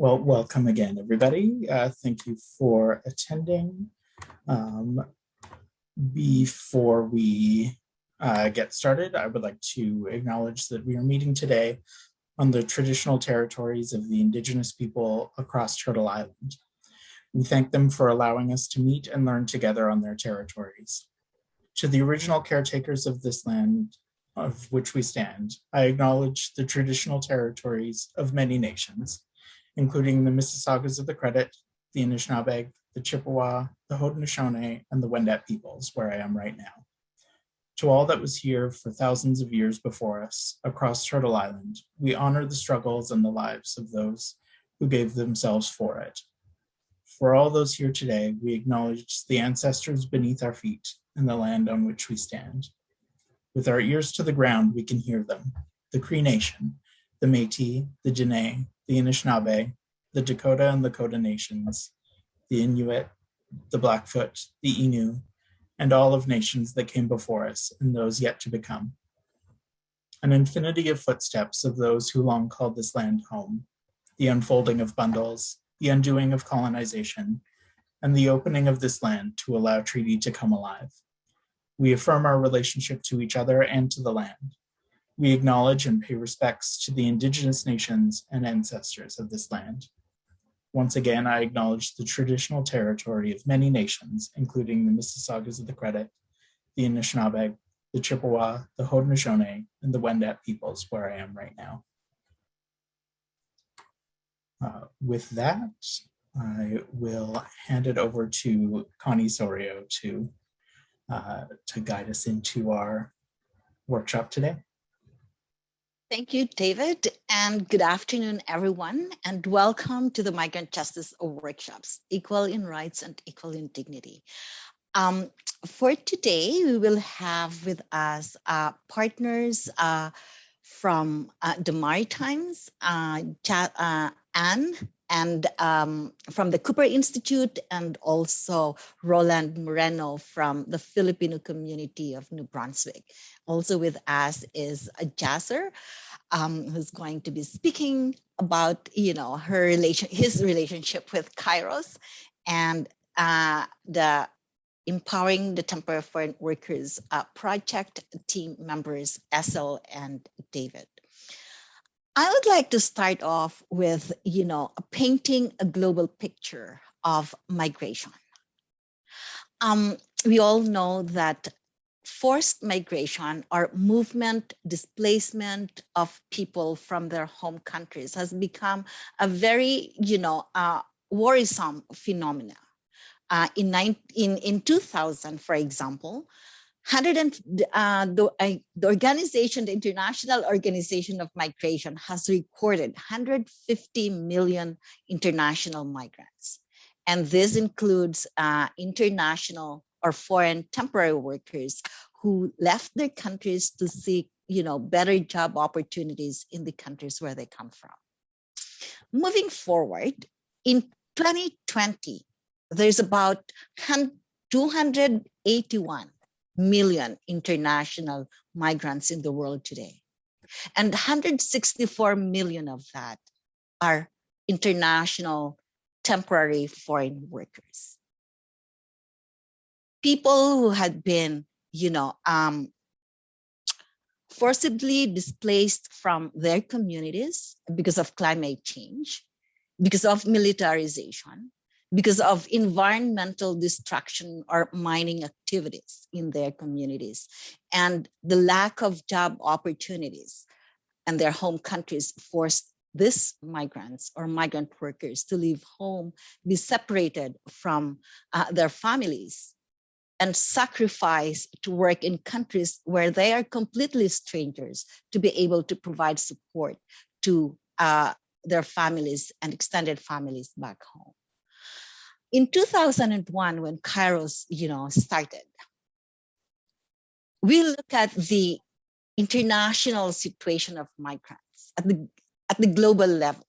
Well, welcome again, everybody. Uh, thank you for attending. Um, before we uh, get started, I would like to acknowledge that we are meeting today on the traditional territories of the indigenous people across Turtle Island. We thank them for allowing us to meet and learn together on their territories. To the original caretakers of this land of which we stand, I acknowledge the traditional territories of many nations, including the Mississaugas of the Credit, the Anishinaabeg, the Chippewa, the Haudenosaunee, and the Wendat peoples, where I am right now. To all that was here for thousands of years before us across Turtle Island, we honor the struggles and the lives of those who gave themselves for it. For all those here today, we acknowledge the ancestors beneath our feet and the land on which we stand. With our ears to the ground, we can hear them, the Cree Nation, the Métis, the Dene, the Anishinaabe, the Dakota and Lakota nations, the Inuit, the Blackfoot, the Innu, and all of nations that came before us and those yet to become. An infinity of footsteps of those who long called this land home, the unfolding of bundles, the undoing of colonization, and the opening of this land to allow treaty to come alive. We affirm our relationship to each other and to the land, we acknowledge and pay respects to the indigenous nations and ancestors of this land. Once again, I acknowledge the traditional territory of many nations, including the Mississaugas of the Credit, the Anishinaabe, the Chippewa, the Haudenosaunee, and the Wendat peoples where I am right now. Uh, with that, I will hand it over to Connie Sorio to, uh, to guide us into our workshop today. Thank you, David, and good afternoon, everyone, and welcome to the Migrant Justice Workshops, Equal in Rights and Equal in Dignity. Um, for today, we will have with us uh, partners uh, from uh, the Maritimes, uh, uh, Anne, and um, from the Cooper Institute, and also Roland Moreno from the Filipino community of New Brunswick. Also with us is a Jasser, um, who's going to be speaking about, you know, her relation, his relationship with Kairos and uh, the empowering the temporary foreign workers uh, project team members, Essel and David. I would like to start off with, you know, painting a global picture of migration. Um, we all know that forced migration or movement, displacement of people from their home countries has become a very, you know, uh, worrisome phenomena. Uh, in, nine, in, in 2000, for example, 100 and, uh, the, uh, the organization, the International Organization of Migration has recorded 150 million international migrants. And this includes uh, international or foreign temporary workers who left their countries to seek you know, better job opportunities in the countries where they come from. Moving forward, in 2020, there's about 281 million international migrants in the world today. And 164 million of that are international temporary foreign workers people who had been, you know, um, forcibly displaced from their communities because of climate change, because of militarization, because of environmental destruction or mining activities in their communities, and the lack of job opportunities and their home countries forced these migrants or migrant workers to leave home, be separated from uh, their families, and sacrifice to work in countries where they are completely strangers to be able to provide support to uh, their families and extended families back home. In 2001, when Kairos, you know, started, we look at the international situation of migrants at the, at the global level.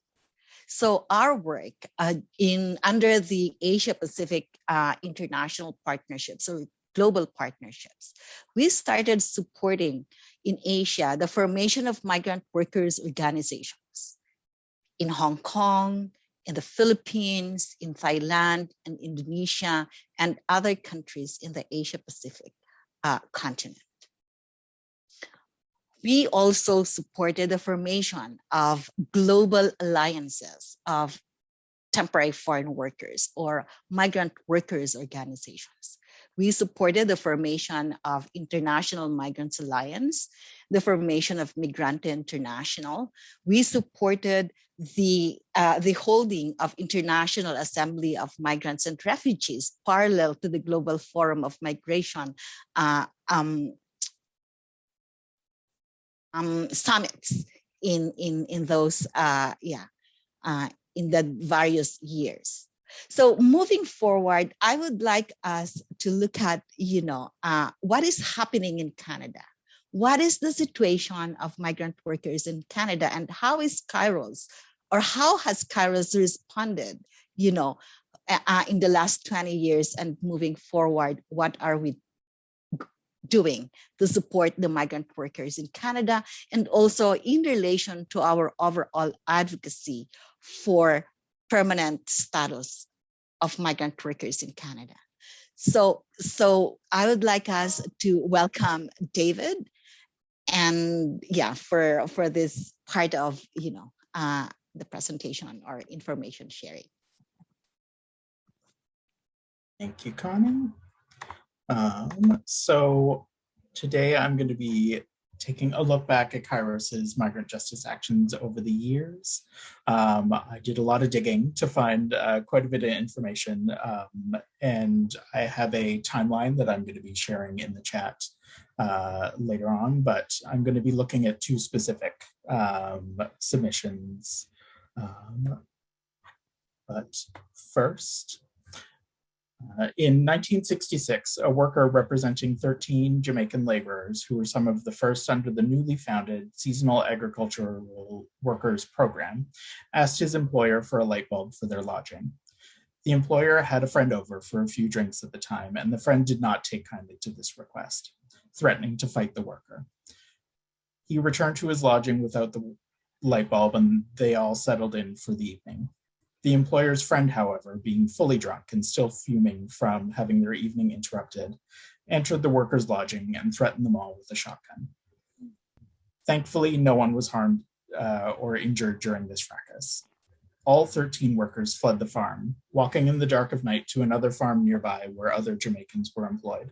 So our work uh, in under the Asia Pacific uh, International Partnerships, so global partnerships, we started supporting in Asia the formation of migrant workers organizations in Hong Kong, in the Philippines, in Thailand, and Indonesia, and other countries in the Asia Pacific uh, continent. We also supported the formation of global alliances of temporary foreign workers or migrant workers organizations. We supported the formation of International Migrants Alliance, the formation of Migrante International. We supported the, uh, the holding of International Assembly of Migrants and Refugees, parallel to the Global Forum of Migration uh, um, um, summits in, in, in those, uh, yeah, uh, in the various years. So moving forward, I would like us to look at, you know, uh, what is happening in Canada. What is the situation of migrant workers in Canada and how is Kairos or how has Kairos responded, you know, uh, in the last 20 years and moving forward, what are we doing to support the migrant workers in Canada and also in relation to our overall advocacy for permanent status of migrant workers in Canada. So, so I would like us to welcome David and yeah, for, for this part of, you know, uh, the presentation or information sharing. Thank you, Connie. Um, so today I'm going to be taking a look back at Kairos's migrant justice actions over the years. Um, I did a lot of digging to find uh, quite a bit of information um, and I have a timeline that I'm going to be sharing in the chat uh, later on, but I'm going to be looking at two specific um, submissions. Um, but first, uh, in 1966, a worker representing 13 Jamaican laborers who were some of the first under the newly founded Seasonal Agricultural Workers Program asked his employer for a light bulb for their lodging. The employer had a friend over for a few drinks at the time, and the friend did not take kindly to this request, threatening to fight the worker. He returned to his lodging without the light bulb and they all settled in for the evening. The employer's friend, however, being fully drunk and still fuming from having their evening interrupted, entered the workers' lodging and threatened them all with a shotgun. Thankfully, no one was harmed uh, or injured during this fracas. All 13 workers fled the farm, walking in the dark of night to another farm nearby where other Jamaicans were employed.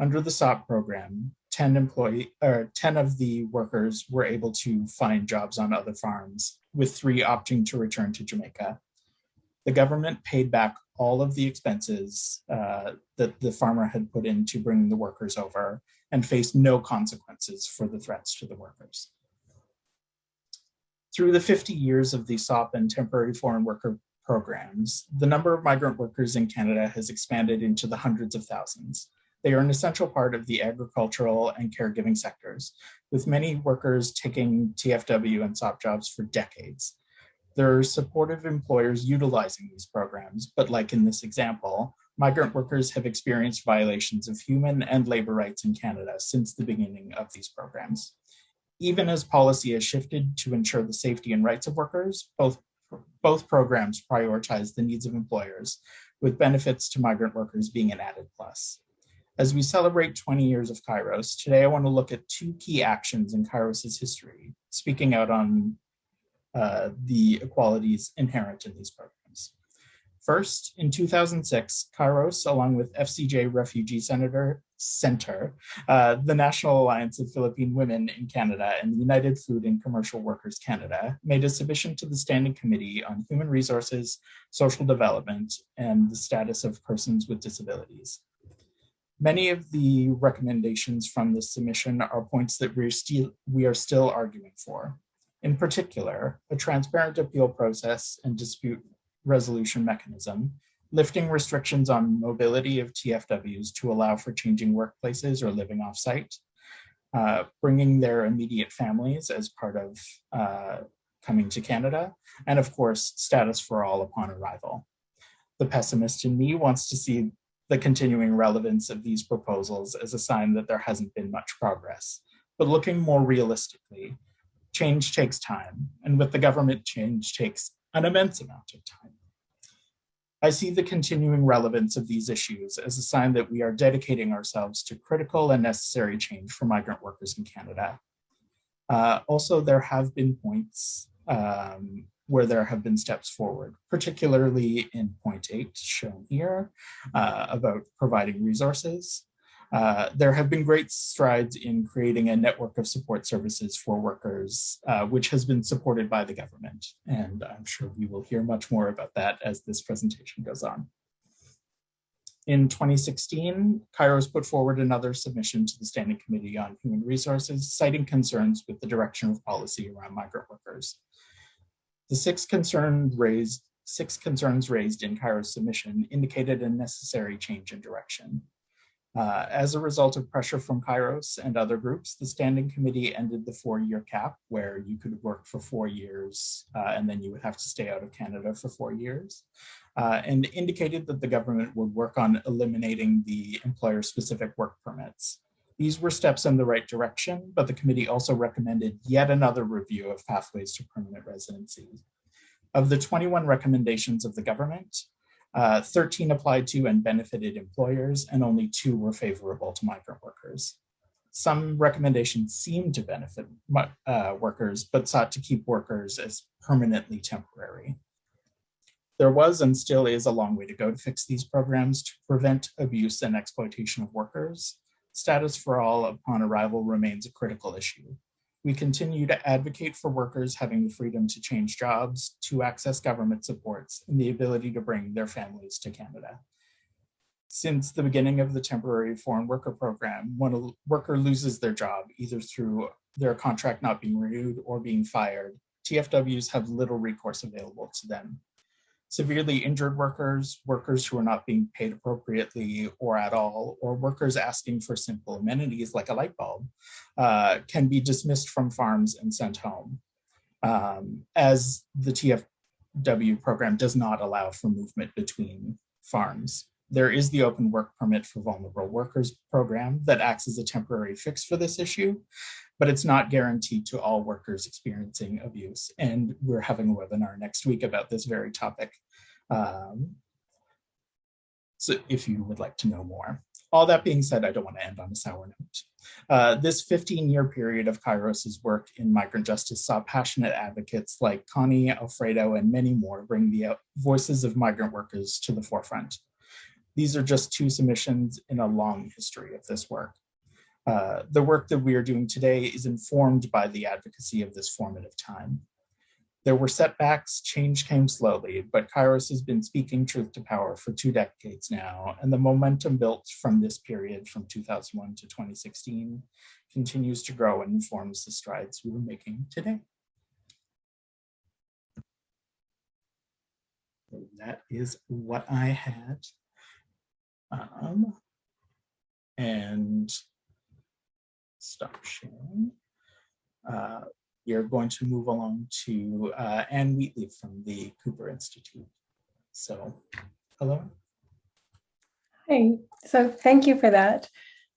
Under the SAWP program, 10 employee or 10 of the workers were able to find jobs on other farms with three opting to return to Jamaica. The government paid back all of the expenses uh, that the farmer had put in to bring the workers over and faced no consequences for the threats to the workers. Through the 50 years of the SAWP and temporary foreign worker programs, the number of migrant workers in Canada has expanded into the hundreds of thousands. They are an essential part of the agricultural and caregiving sectors, with many workers taking TFW and SAWP jobs for decades. There are supportive employers utilizing these programs, but like in this example, migrant workers have experienced violations of human and labor rights in Canada since the beginning of these programs. Even as policy has shifted to ensure the safety and rights of workers, both, both programs prioritize the needs of employers, with benefits to migrant workers being an added plus. As we celebrate 20 years of Kairos, today I want to look at two key actions in Kairos's history, speaking out on uh, the equalities inherent in these programs. First, in 2006, Kairos, along with FCJ Refugee Senator Center, uh, the National Alliance of Philippine Women in Canada, and the United Food and Commercial Workers Canada made a submission to the Standing Committee on Human Resources, Social Development, and the Status of Persons with Disabilities. Many of the recommendations from this submission are points that we're still, we are still arguing for. In particular, a transparent appeal process and dispute resolution mechanism, lifting restrictions on mobility of TFWs to allow for changing workplaces or living offsite, uh, bringing their immediate families as part of uh, coming to Canada, and of course, status for all upon arrival. The pessimist in me wants to see the continuing relevance of these proposals as a sign that there hasn't been much progress. But looking more realistically, change takes time, and with the government, change takes an immense amount of time. I see the continuing relevance of these issues as a sign that we are dedicating ourselves to critical and necessary change for migrant workers in Canada. Uh, also, there have been points um, where there have been steps forward, particularly in point eight shown here uh, about providing resources. Uh, there have been great strides in creating a network of support services for workers, uh, which has been supported by the government. And I'm sure we will hear much more about that as this presentation goes on. In 2016, Kairos put forward another submission to the Standing Committee on Human Resources, citing concerns with the direction of policy around migrant workers. The six concerns raised, six concerns raised in Kairos submission indicated a necessary change in direction. Uh, as a result of pressure from Kairos and other groups, the Standing Committee ended the four-year cap where you could work for four years uh, and then you would have to stay out of Canada for four years uh, and indicated that the government would work on eliminating the employer-specific work permits. These were steps in the right direction, but the committee also recommended yet another review of pathways to permanent residency. Of the 21 recommendations of the government, uh, 13 applied to and benefited employers, and only two were favorable to migrant workers. Some recommendations seemed to benefit uh, workers, but sought to keep workers as permanently temporary. There was and still is a long way to go to fix these programs to prevent abuse and exploitation of workers. Status for all upon arrival remains a critical issue. We continue to advocate for workers having the freedom to change jobs, to access government supports, and the ability to bring their families to Canada. Since the beginning of the temporary foreign worker program, when a worker loses their job, either through their contract not being renewed or being fired, TFWs have little recourse available to them severely injured workers, workers who are not being paid appropriately or at all, or workers asking for simple amenities like a light bulb, uh, can be dismissed from farms and sent home. Um, as the TFW program does not allow for movement between farms. There is the open work permit for vulnerable workers program that acts as a temporary fix for this issue, but it's not guaranteed to all workers experiencing abuse. And we're having a webinar next week about this very topic. Um, so if you would like to know more. All that being said, I don't want to end on a sour note. Uh, this 15 year period of Kairos's work in migrant justice saw passionate advocates like Connie, Alfredo, and many more bring the voices of migrant workers to the forefront. These are just two submissions in a long history of this work. Uh, the work that we are doing today is informed by the advocacy of this formative time. There were setbacks, change came slowly, but Kairos has been speaking truth to power for two decades now, and the momentum built from this period from 2001 to 2016 continues to grow and informs the strides we are making today. That is what I had. Um, and stop sharing. Uh, we are going to move along to uh, Anne Wheatley from the Cooper Institute. So, hello. Hi, so thank you for that.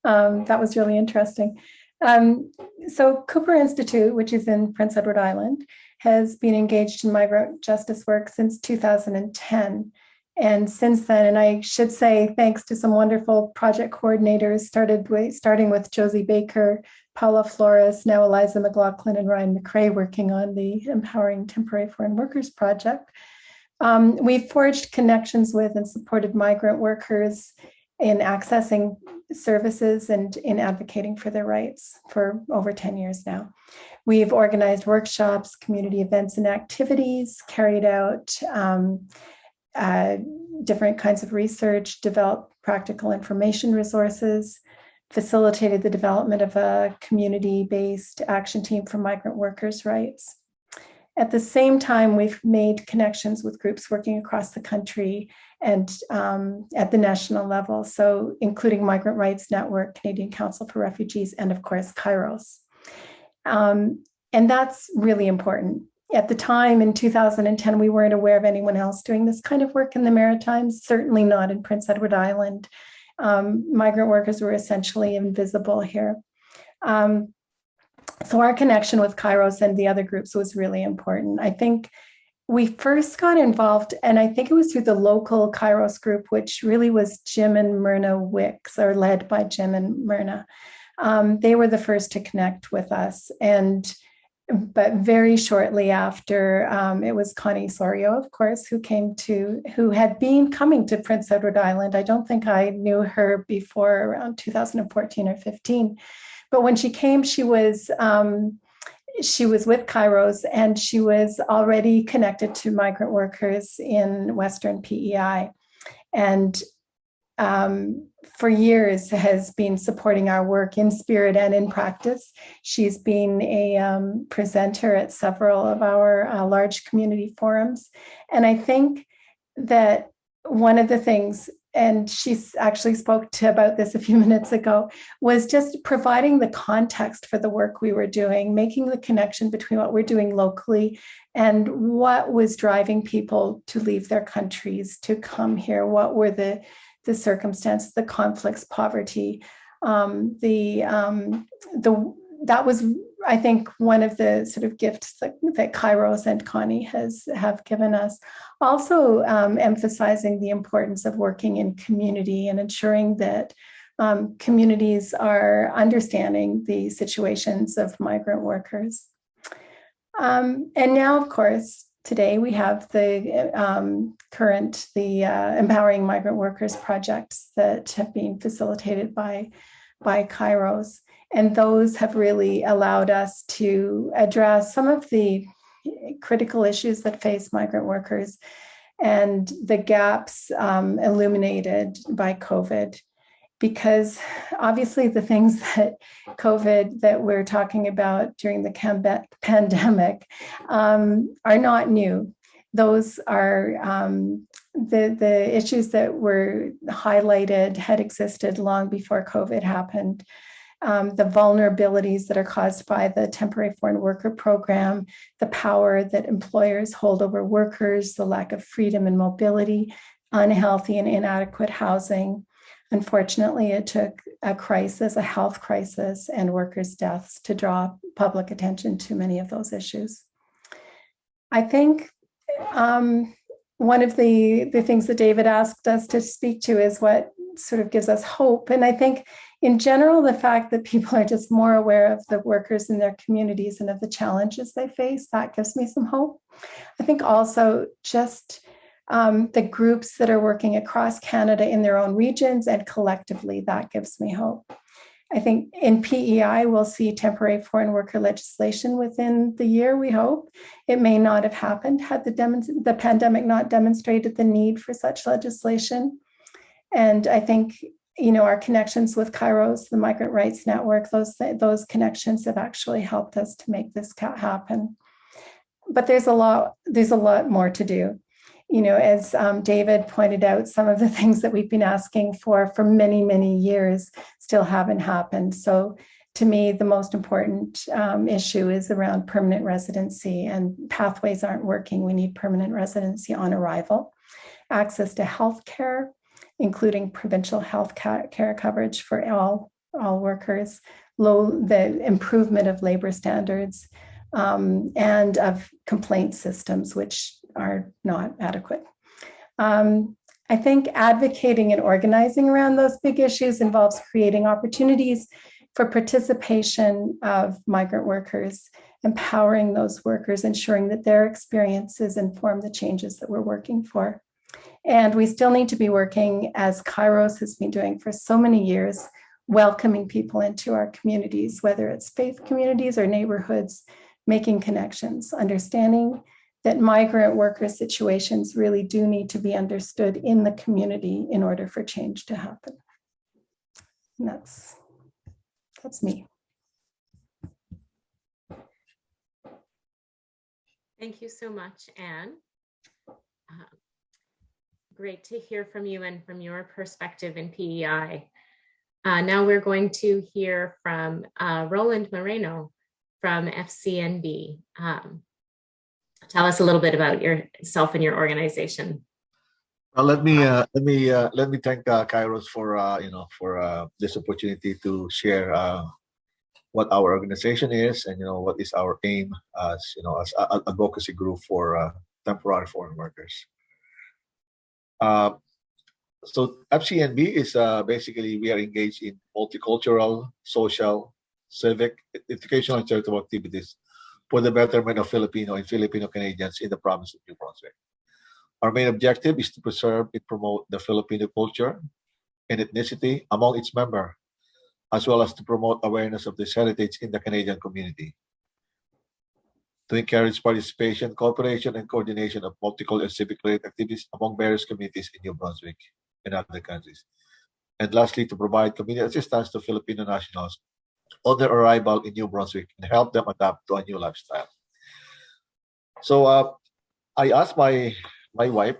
Um, that was really interesting. Um, so Cooper Institute, which is in Prince Edward Island, has been engaged in migrant justice work since 2010. And since then, and I should say thanks to some wonderful project coordinators, started with, starting with Josie Baker, Paula Flores, now Eliza McLaughlin and Ryan McCrae working on the Empowering Temporary Foreign Workers Project. Um, we've forged connections with and supported migrant workers in accessing services and in advocating for their rights for over 10 years now. We've organized workshops, community events and activities, carried out um, uh, different kinds of research, developed practical information resources, facilitated the development of a community-based action team for migrant workers' rights. At the same time, we've made connections with groups working across the country and um, at the national level, so including Migrant Rights Network, Canadian Council for Refugees, and of course, Kairos. Um, and that's really important at the time in 2010, we weren't aware of anyone else doing this kind of work in the Maritimes, certainly not in Prince Edward Island. Um, migrant workers were essentially invisible here. Um, so our connection with Kairos and the other groups was really important. I think we first got involved, and I think it was through the local Kairos group, which really was Jim and Myrna Wicks, or led by Jim and Myrna. Um, they were the first to connect with us. And but very shortly after, um, it was Connie Sorio, of course, who came to, who had been coming to Prince Edward Island. I don't think I knew her before around 2014 or 15. But when she came, she was um, she was with Kairos and she was already connected to migrant workers in Western PEI. And um, for years has been supporting our work in spirit and in practice. She's been a um, presenter at several of our uh, large community forums. And I think that one of the things and she actually spoke to about this a few minutes ago, was just providing the context for the work we were doing, making the connection between what we're doing locally and what was driving people to leave their countries to come here. What were the, the circumstances, the conflicts, poverty, um, the, um, the, that was I think one of the sort of gifts that, that Kairos and Connie has have given us. Also um, emphasizing the importance of working in community and ensuring that um, communities are understanding the situations of migrant workers. Um, and now, of course, today we have the um, current, the uh, Empowering Migrant Workers projects that have been facilitated by, by Kairos. And those have really allowed us to address some of the critical issues that face migrant workers and the gaps um, illuminated by COVID. Because obviously, the things that COVID that we're talking about during the pandemic um, are not new. Those are um, the, the issues that were highlighted had existed long before COVID happened um, the vulnerabilities that are caused by the temporary foreign worker program, the power that employers hold over workers, the lack of freedom and mobility, unhealthy and inadequate housing. Unfortunately, it took a crisis, a health crisis, and workers' deaths to draw public attention to many of those issues. I think um, one of the, the things that David asked us to speak to is what sort of gives us hope. And I think in general, the fact that people are just more aware of the workers in their communities and of the challenges they face, that gives me some hope. I think also just um, the groups that are working across Canada in their own regions and collectively, that gives me hope. I think in PEI, we'll see temporary foreign worker legislation within the year, we hope. It may not have happened had the, the pandemic not demonstrated the need for such legislation. And I think you know, our connections with Kairos, the Migrant Rights Network, those, those connections have actually helped us to make this happen. But there's a lot, there's a lot more to do. You know, as um, David pointed out, some of the things that we've been asking for for many, many years still haven't happened. So to me, the most important um, issue is around permanent residency and pathways aren't working. We need permanent residency on arrival, access to health care, including provincial health care coverage for all, all workers, low, the improvement of labor standards, um, and of complaint systems, which are not adequate. Um, I think advocating and organizing around those big issues involves creating opportunities for participation of migrant workers, empowering those workers, ensuring that their experiences inform the changes that we're working for. And we still need to be working as Kairos has been doing for so many years, welcoming people into our communities, whether it's faith communities or neighborhoods, making connections, understanding that migrant worker situations really do need to be understood in the community in order for change to happen. And that's, that's me. Thank you so much, Anne. Uh, great to hear from you and from your perspective in PEI. Uh, now we're going to hear from uh, Roland Moreno from FCNB. Um, tell us a little bit about yourself and your organization. Let me uh, let me uh, let me thank uh, Kairos for uh, you know for uh, this opportunity to share what our organization is and you know what is our aim as you know as a advocacy group for temporary foreign workers. So FCNB is basically we are engaged in multicultural, social, civic, educational, and charitable activities for the betterment of Filipino and Filipino Canadians in the province of New Brunswick. Our main objective is to preserve and promote the Filipino culture and ethnicity among its members, as well as to promote awareness of this heritage in the Canadian community. To encourage participation, cooperation, and coordination of multicultural and civic-related activities among various communities in New Brunswick and other countries. And lastly, to provide community assistance to Filipino nationals on their arrival in New Brunswick and help them adapt to a new lifestyle. So uh, I asked my my wife,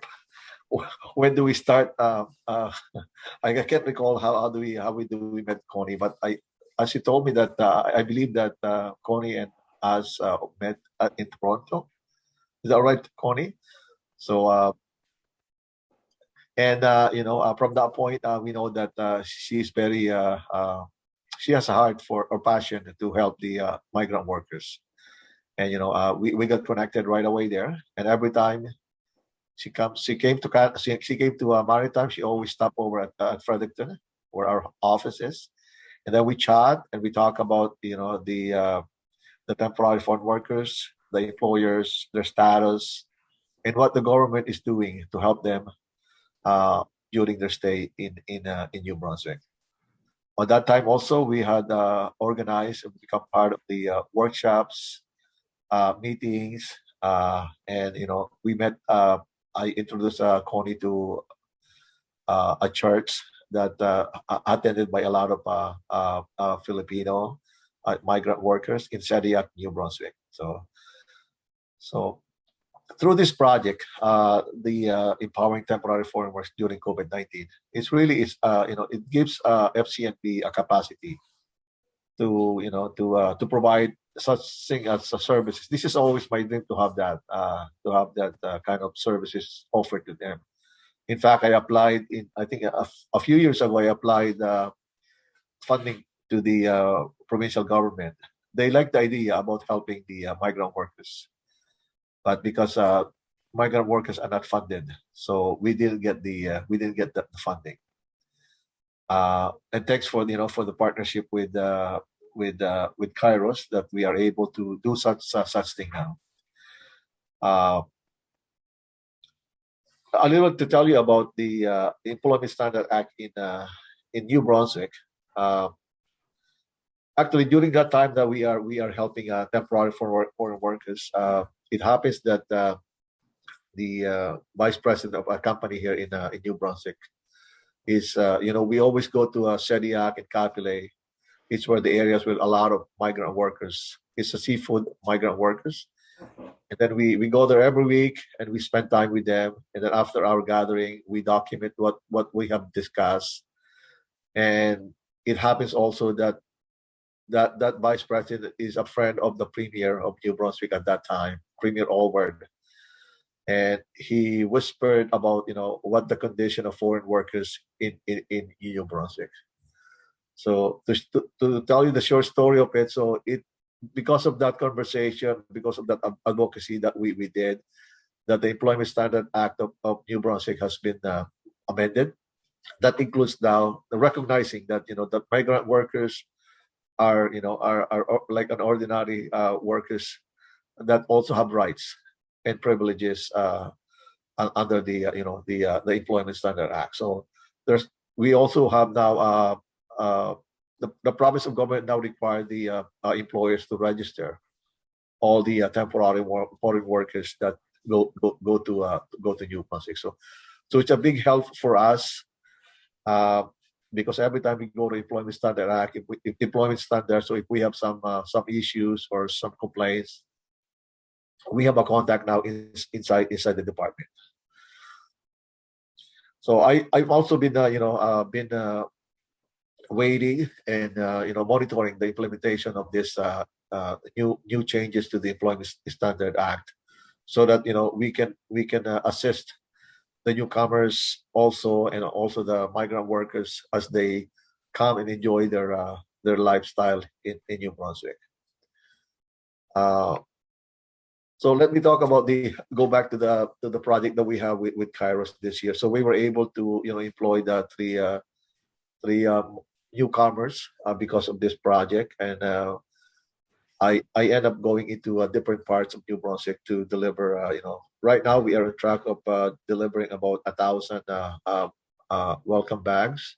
when do we start? Uh, uh, I can't recall how, how do we how we do we met Connie, but I as she told me that uh, I believe that uh, Connie and us uh, met in Toronto. Is that right, Connie? So and uh, you know uh, from that point uh, we know that she's very she has a heart for or passion to help the uh, migrant workers. And you know uh, we, we got connected right away there. And every time she comes she came to she, she came to uh, maritime she always stopped over at, uh, at fredericton where our office is. And then we chat and we talk about you know the uh, the temporary foreign workers the employers their status and what the government is doing to help them uh, during their stay in in in New Brunswick. At that time, also we had uh, organized and become part of the uh, workshops, uh, meetings, uh, and you know we met. Uh, I introduced uh, Connie to a church that attended by a lot of Filipino migrant workers in Shediac, New Brunswick. So, so through this project, uh, the uh, empowering temporary foreign workers during COVID nineteen, it's really is uh, you know it gives uh, FCNB a capacity to you know to uh, to provide such thing as a services. This is always my dream to have that uh, to have that uh, kind of services offered to them. In fact, I applied in I think a, a few years ago. I applied uh, funding to the uh, provincial government. They like the idea about helping the uh, migrant workers but because uh, migrant workers are not funded, so we didn't get the uh, we didn't get the, funding. Uh, and thanks for you know for the partnership with uh, with uh, with Kairos that we are able to do such such, such thing now. Uh, a little to tell you about the uh, Employment Standard Act in uh, in New Brunswick. Uh, actually, during that time that we are we are helping uh, temporary foreign foreign workers, uh, it happens that uh, the uh, vice president of a company here in uh, in New Brunswick is uh, you know we always go to uh, Shediac and Cap-Pelé. It's where the areas with a lot of migrant workers. It's a seafood migrant workers, and then we we go there every week and we spend time with them. And then after our gathering, we document what what we have discussed. And it happens also that that that vice president is a friend of the premier of New Brunswick at that time, Premier Alward. And he whispered about you know what the condition of foreign workers in in, in New Brunswick. So to, to tell you the short story of it, so it because of that conversation, because of that advocacy that we we did, that the Employment Standard Act of, of New Brunswick has been uh, amended. That includes now the recognizing that you know that migrant workers are you know are are like an ordinary uh, workers that also have rights and privileges uh, under the uh, you know the uh, the Employment Standard Act. So there's we also have now uh, uh, the the province of government now require the uh, uh, employers to register all the temporary wor- foreign workers that go go, go to go to New Brunswick. So so it's a big help for us. Because every time we go to employment standard act, if, we, if employment standard, so if we have some some issues or some complaints, we have a contact now in, inside inside the department. So I I've also been uh, you know uh, been uh, waiting and uh, you know monitoring the implementation of this uh, uh, new new changes to the employment standard act, so that you know we can we can uh, assist the newcomers also and also the migrant workers as they come and enjoy their uh, their lifestyle in, in New Brunswick. Uh, So let me talk about the go back to the to the project that we have with, with Kairos this year. So we were able to you know employ the three uh, three um, newcomers uh, because of this project, and uh, I I end up going into uh, different parts of New Brunswick to deliver. Uh, you know, right now we are on track of uh, delivering about a thousand uh, uh, uh, welcome bags,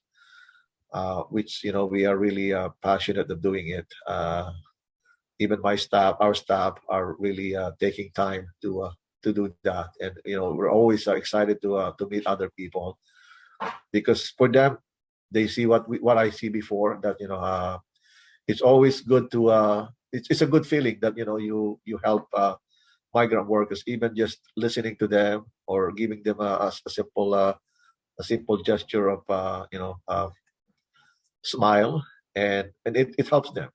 uh, which you know we are really uh, passionate of doing it. Even my staff, our staff, are really uh, taking time to uh, to do that, and you know we're always uh, excited to uh, to meet other people because for them they see what we what I see before that you know uh, it's always good to uh, it's it's a good feeling that you know you you help uh, migrant workers even just listening to them or giving them a, a, a simple uh, a simple gesture of uh, you know uh, smile. And and it, it helps them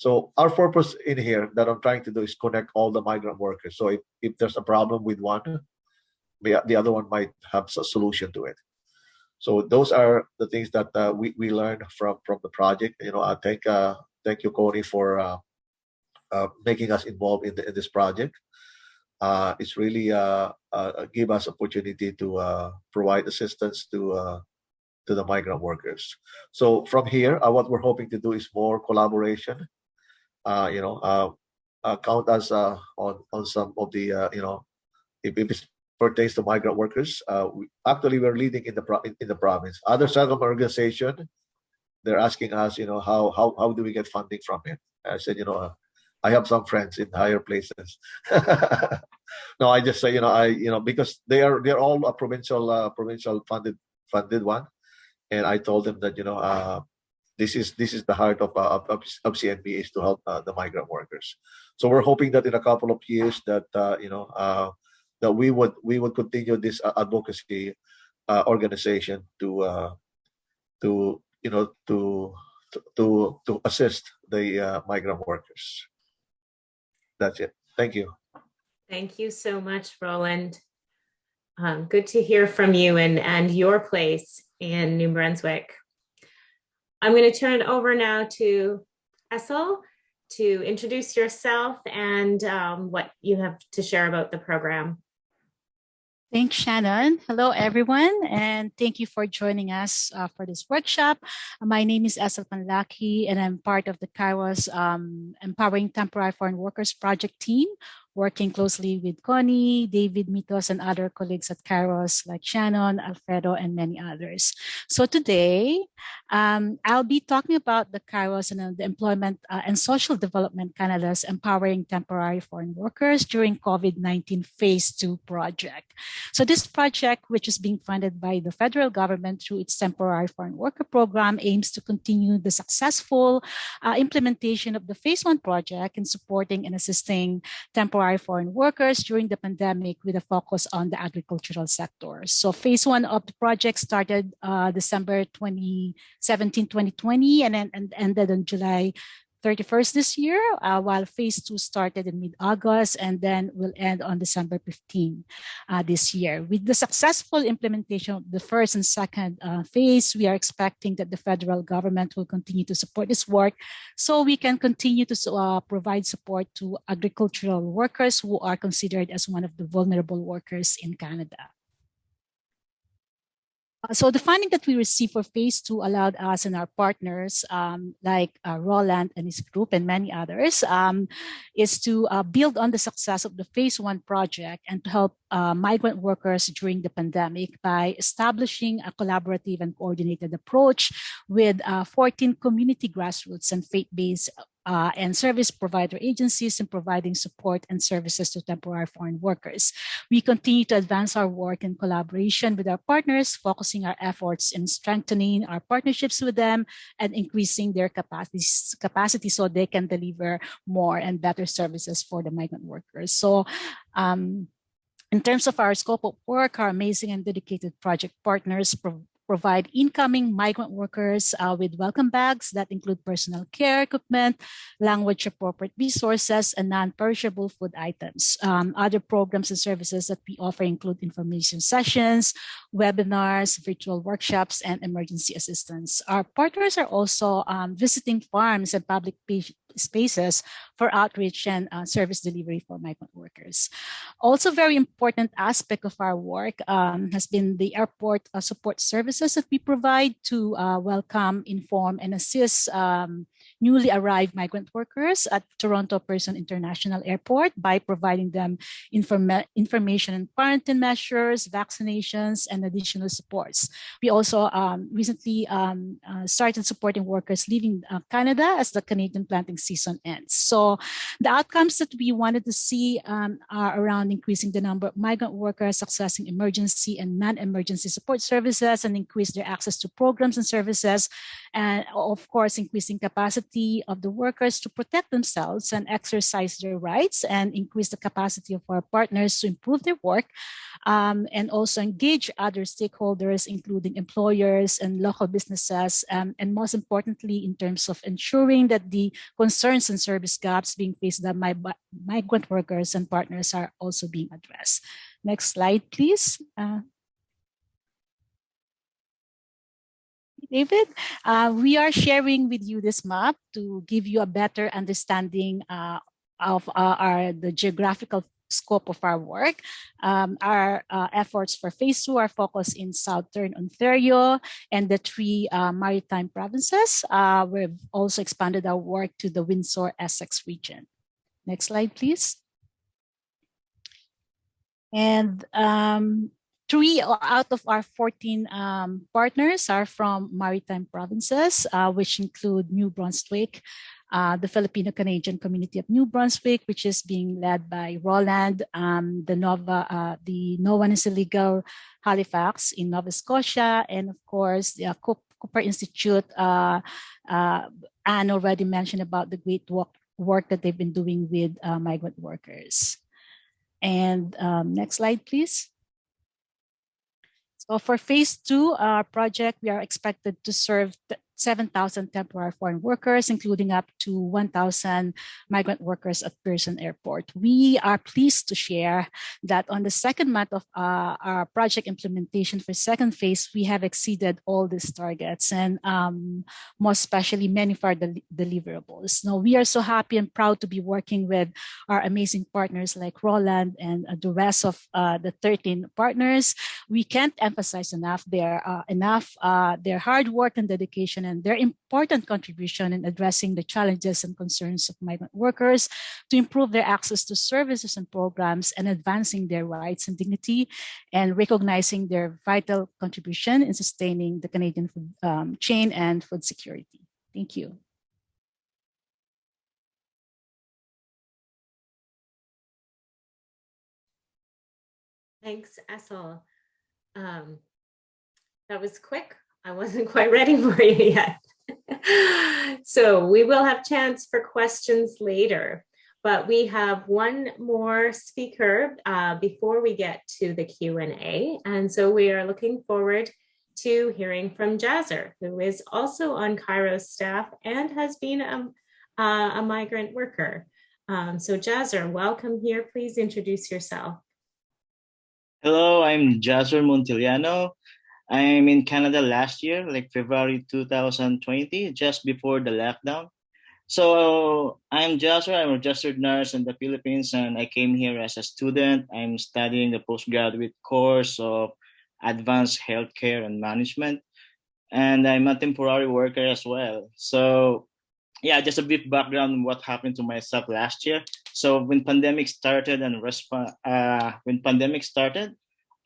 so our purpose in here that i'm trying to do is connect all the migrant workers so if, if there's a problem with one the, the other one might have a solution to it so those are the things that uh, we, we learned from from the project you know i thank uh thank you Connie for uh, uh making us involved in, the, in this project uh, it's really uh, give us opportunity to uh, provide assistance to uh, to the migrant workers. So from here, what we're hoping to do is more collaboration. Uh, you know, uh, uh, count us on on some of the you know, if, it pertains to migrant workers, we, actually we're leading in the pro- in, the province. Other settlement organization, they're asking us, you know, how how how do we get funding from it? I said, you know, I have some friends in higher places. no, I just say, you know, I, you know, because they are they're all a provincial provincial funded funded one, and I told them that you know, this is this is the heart of uh, of, of is to help uh, the migrant workers. So we're hoping that in a couple of years that uh, you know uh, that we would we would continue this uh, advocacy uh, organization to uh, to you know to to to, assist the migrant workers. That's it. Thank you. Thank you so much, Roland. Um, good to hear from you and, and your place in New Brunswick. I'm going to turn it over now to Essel to introduce yourself and um, what you have to share about the program. Thanks, Shannon. Hello, everyone, and thank you for joining us uh, for this workshop. My name is Esel Panlaki, and I'm part of the Kairos um, Empowering Temporary Foreign Workers Project team, working closely with Connie, David Mitos, and other colleagues at Kairos like Shannon, Alfredo, and many others. So today, um, I'll be talking about the Kairos and uh, the Employment uh, and Social Development Canada's Empowering Temporary Foreign Workers during COVID-19 Phase 2 project. So this project, which is being funded by the federal government through its Temporary Foreign Worker Program, aims to continue the successful uh, implementation of the Phase 1 project in supporting and assisting temporary foreign workers during the pandemic with a focus on the agricultural sector. So phase one of the project started uh, December 2017, 2020, and then and ended on July 31st this year, uh, while phase two started in mid-August and then will end on December 15 uh, this year. With the successful implementation of the first and second uh, phase, we are expecting that the federal government will continue to support this work so we can continue to uh, provide support to agricultural workers who are considered as one of the vulnerable workers in Canada. Uh, so the funding that we received for phase two allowed us and our partners um, like uh, Roland and his group and many others um, is to uh, build on the success of the phase one project and to help uh, migrant workers during the pandemic by establishing a collaborative and coordinated approach with uh, 14 community grassroots and faith-based uh, and service provider agencies in providing support and services to temporary foreign workers. We continue to advance our work in collaboration with our partners, focusing our efforts in strengthening our partnerships with them and increasing their capacities, capacity so they can deliver more and better services for the migrant workers. So um, in terms of our scope of work, our amazing and dedicated project partners provide incoming migrant workers uh, with welcome bags that include personal care equipment, language appropriate resources, and non-perishable food items. Um, other programs and services that we offer include information sessions, webinars, virtual workshops, and emergency assistance. Our partners are also um, visiting farms and public spaces for outreach and uh, service delivery for migrant workers. Also very important aspect of our work um, has been the airport uh, support services that we provide to uh, welcome, inform, and assist um, newly arrived migrant workers at Toronto Pearson International Airport by providing them informa information and quarantine measures, vaccinations, and additional supports. We also um, recently um, uh, started supporting workers leaving uh, Canada as the Canadian planting season ends. So the outcomes that we wanted to see um, are around increasing the number of migrant workers accessing emergency and non-emergency support services and increase their access to programs and services, and of course, increasing capacity of the workers to protect themselves and exercise their rights and increase the capacity of our partners to improve their work um, and also engage other stakeholders, including employers and local businesses, um, and most importantly, in terms of ensuring that the concerns and service gaps being faced by migrant workers and partners are also being addressed. Next slide, please. Uh, David, uh, we are sharing with you this map to give you a better understanding uh, of uh, our the geographical scope of our work. Um, our uh, efforts for phase two are focused in Southern Ontario and the three uh, maritime provinces. Uh, we've also expanded our work to the Windsor Essex region. Next slide, please. And um, three out of our 14 um, partners are from maritime provinces, uh, which include New Brunswick, uh, the Filipino-Canadian community of New Brunswick, which is being led by Roland, um, the Nova, uh, the No One is Illegal Halifax in Nova Scotia, and of course the uh, Cooper Institute. Uh, uh, Anne already mentioned about the great work, work that they've been doing with migrant workers. And um, next slide, please. So for phase two, our project, we are expected to serve 7,000 temporary foreign workers, including up to 1,000 migrant workers at Pearson Airport. We are pleased to share that on the second month of uh, our project implementation for second phase, we have exceeded all these targets and um, most especially many of our del deliverables. Now, we are so happy and proud to be working with our amazing partners like Roland and uh, the rest of uh, the 13 partners. We can't emphasize enough their uh, enough uh, their hard work and dedication and their important contribution in addressing the challenges and concerns of migrant workers to improve their access to services and programs and advancing their rights and dignity and recognizing their vital contribution in sustaining the Canadian food um, chain and food security. Thank you. Thanks, Essel. Um, that was quick. I wasn't quite ready for you yet. so we will have chance for questions later, but we have one more speaker uh, before we get to the Q&A. And so we are looking forward to hearing from Jazzer, who is also on Kairos staff and has been a, uh, a migrant worker. Um, so Jazzer, welcome here. Please introduce yourself. Hello, I'm Jazzer Montiliano. I'm in Canada last year, like February 2020, just before the lockdown. So I'm Joshua, I'm a registered nurse in the Philippines, and I came here as a student. I'm studying the postgraduate course of advanced healthcare and management. And I'm a temporary worker as well. So yeah, just a bit background on what happened to myself last year. So when pandemic started and uh, when pandemic started,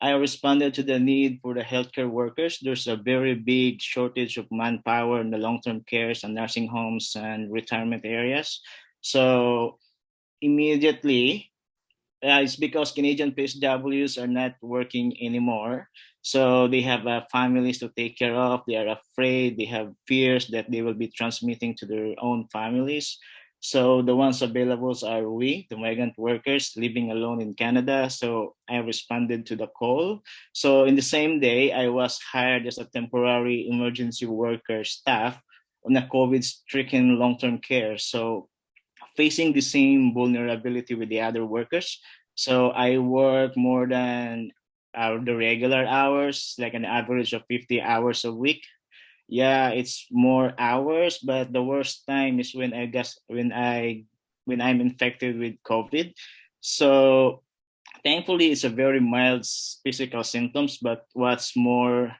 I responded to the need for the healthcare workers. There's a very big shortage of manpower in the long-term cares and nursing homes and retirement areas. So immediately, uh, it's because Canadian PSWs are not working anymore. So they have uh, families to take care of. They are afraid. They have fears that they will be transmitting to their own families. So the ones available are we, the migrant workers living alone in Canada. So I responded to the call. So in the same day, I was hired as a temporary emergency worker staff on a COVID-stricken long-term care. So facing the same vulnerability with the other workers. So I work more than uh, the regular hours, like an average of 50 hours a week. Yeah, it's more hours, but the worst time is when I guess when I when I'm infected with COVID. So thankfully it's a very mild physical symptoms, but what's more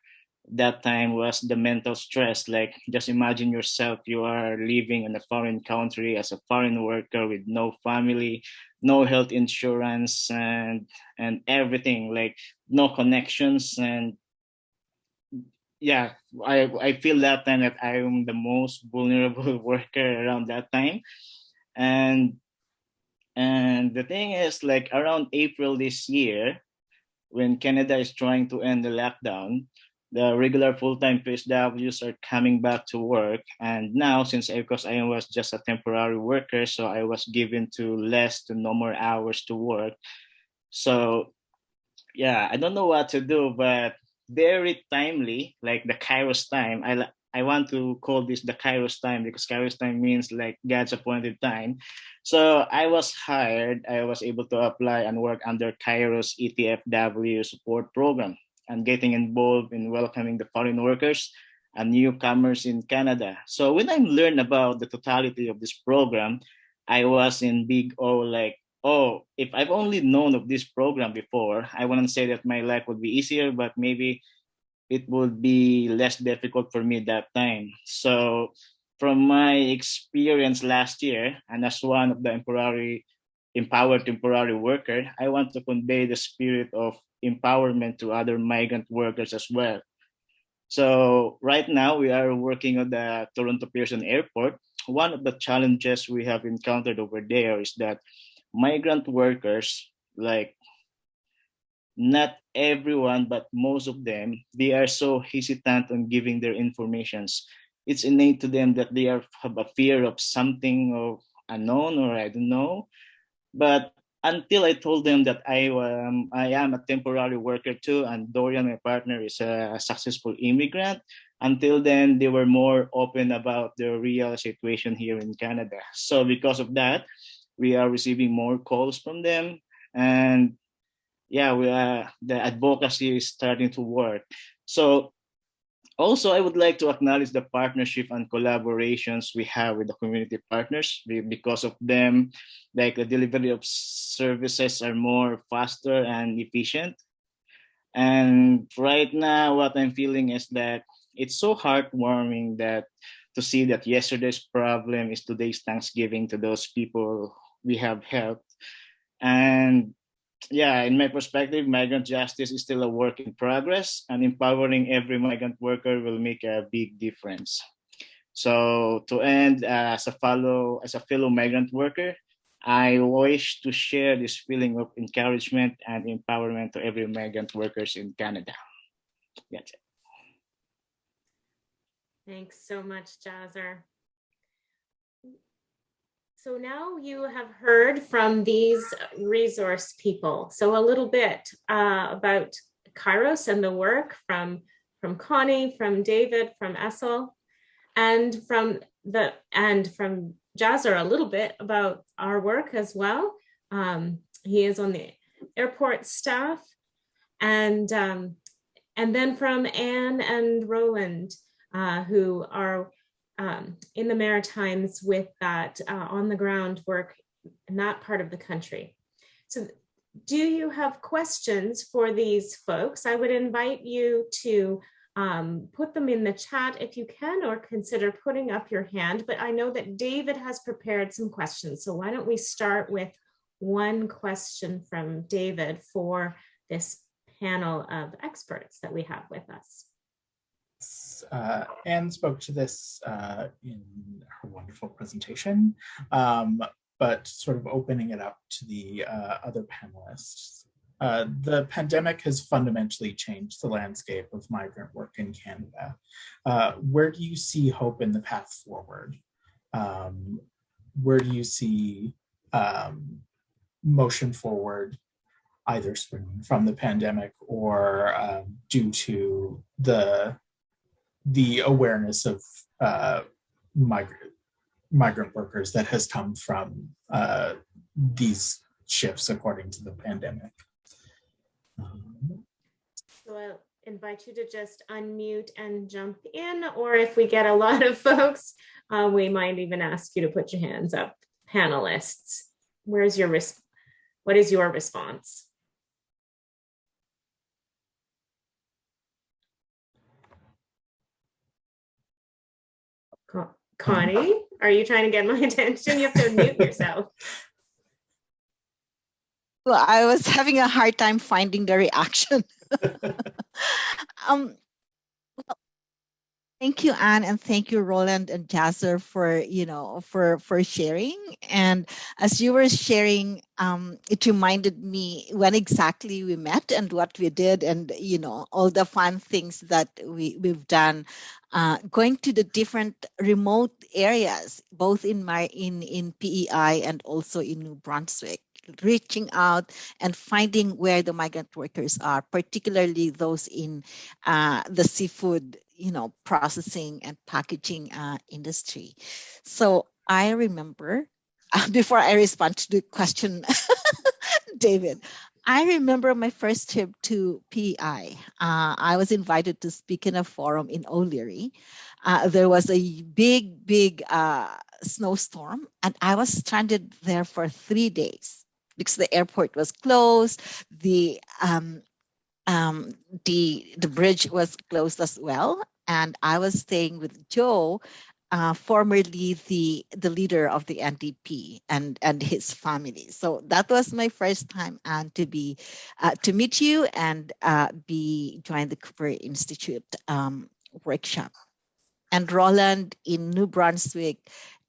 that time was the mental stress. Like just imagine yourself, you are living in a foreign country as a foreign worker with no family, no health insurance and and everything, like no connections and yeah, I I feel that time that I am the most vulnerable worker around that time, and and the thing is like around April this year, when Canada is trying to end the lockdown, the regular full-time PSWs are coming back to work, and now since because I was just a temporary worker, so I was given to less to no more hours to work, so yeah, I don't know what to do, but very timely, like the Kairos time. I I want to call this the Kairos time because Kairos time means like God's appointed time. So I was hired. I was able to apply and work under Kairos ETFW support program and getting involved in welcoming the foreign workers and newcomers in Canada. So when I learned about the totality of this program, I was in big O like oh, if I've only known of this program before, I wouldn't say that my life would be easier, but maybe it would be less difficult for me that time. So from my experience last year, and as one of the temporary empowered temporary worker, I want to convey the spirit of empowerment to other migrant workers as well. So right now we are working at the Toronto Pearson Airport. One of the challenges we have encountered over there is that migrant workers, like not everyone, but most of them, they are so hesitant on giving their informations. It's innate to them that they are have a fear of something of unknown or I don't know. But until I told them that I um, I am a temporary worker too, and Dorian, my partner, is a successful immigrant. Until then, they were more open about the real situation here in Canada. So because of that, we are receiving more calls from them. And yeah we are the advocacy is starting to work. So also i would like to acknowledge the partnership and collaborations we have with the community partners because of them. Like the delivery of services are more faster and efficient. And right now what i'm feeling is that it's so heartwarming that to see that yesterday's problem is today's thanksgiving to those people we have helped. And yeah in my perspective migrant justice is still a work in progress and empowering every migrant worker will make a big difference. So to end uh, as a fellow as a fellow migrant worker i wish to share this feeling of encouragement and empowerment to every migrant workers in canada. That's it. Thanks so much, Jazzer. So now you have heard from these resource people. So a little bit uh, about Kairos and the work from, from Connie, from David, from Essel, and from the and from Jazzer a little bit about our work as well. Um, he is on the airport staff, and um, and then from Anne and Roland, uh, who are um, in the Maritimes with that uh, on the ground work in that part of the country. So do you have questions for these folks? I would invite you to um, put them in the chat if you can, or consider putting up your hand. But I know that David has prepared some questions. So why don't we start with one question from David for this panel of experts that we have with us. Uh, Anne spoke to this uh, in her wonderful presentation, um, but sort of opening it up to the uh, other panelists. Uh, the pandemic has fundamentally changed the landscape of migrant work in Canada. Uh, where do you see hope in the path forward? Um, where do you see um, motion forward either springing from the pandemic or um, due to the the awareness of uh, migrant migrant workers that has come from uh, these shifts according to the pandemic. So uh, invite you to just unmute and jump in, or if we get a lot of folks, uh, we might even ask you to put your hands up. Panelists, where's your what is your response? Connie, are you trying to get my attention? You have to mute yourself. Well, I was having a hard time finding the reaction. um, thank you, Anne, and thank you, Roland and Jasser, for you know for for sharing. And as you were sharing, um, it reminded me when exactly we met and what we did, and you know all the fun things that we we've done. Uh, going to the different remote areas, both in my in in PEI and also in New Brunswick reaching out and finding where the migrant workers are, particularly those in uh, the seafood, you know, processing and packaging uh, industry. So I remember, uh, before I respond to the question, David, I remember my first trip to PEI. Uh, I was invited to speak in a forum in O'Leary. Uh, there was a big, big uh, snowstorm, and I was stranded there for three days because the airport was closed, the um, um, the the bridge was closed as well, and I was staying with Joe, uh, formerly the the leader of the NDP and and his family. So that was my first time and to be uh, to meet you and uh, be join the Cooper Institute um, workshop. And Roland in New Brunswick,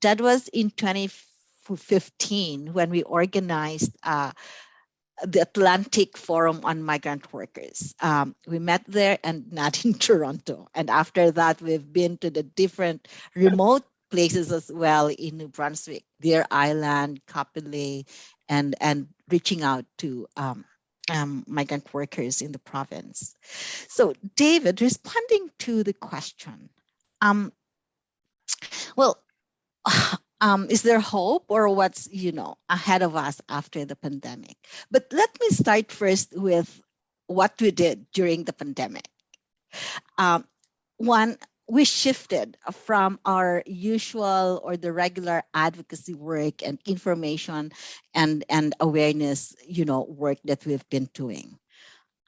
that was in 2015 when we organized uh, the Atlantic Forum on Migrant Workers. Um, we met there and not in Toronto. And after that, we've been to the different remote places as well in New Brunswick, Deer Island, Cap-Pelé, and, and reaching out to um, um, migrant workers in the province. So David, responding to the question, um, well, um, is there hope or what's you know ahead of us after the pandemic? But let me start first with what we did during the pandemic. Um, one we shifted from our usual or the regular advocacy work and information and and awareness you know work that we've been doing.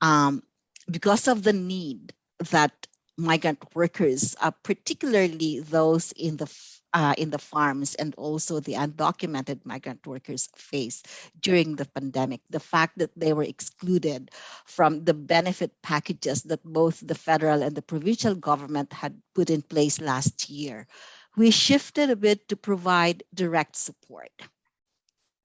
Um, because of the need that migrant workers, uh, particularly those in the uh, in the farms and also the undocumented migrant workers face during the pandemic. The fact that they were excluded from the benefit packages that both the federal and the provincial government had put in place last year. We shifted a bit to provide direct support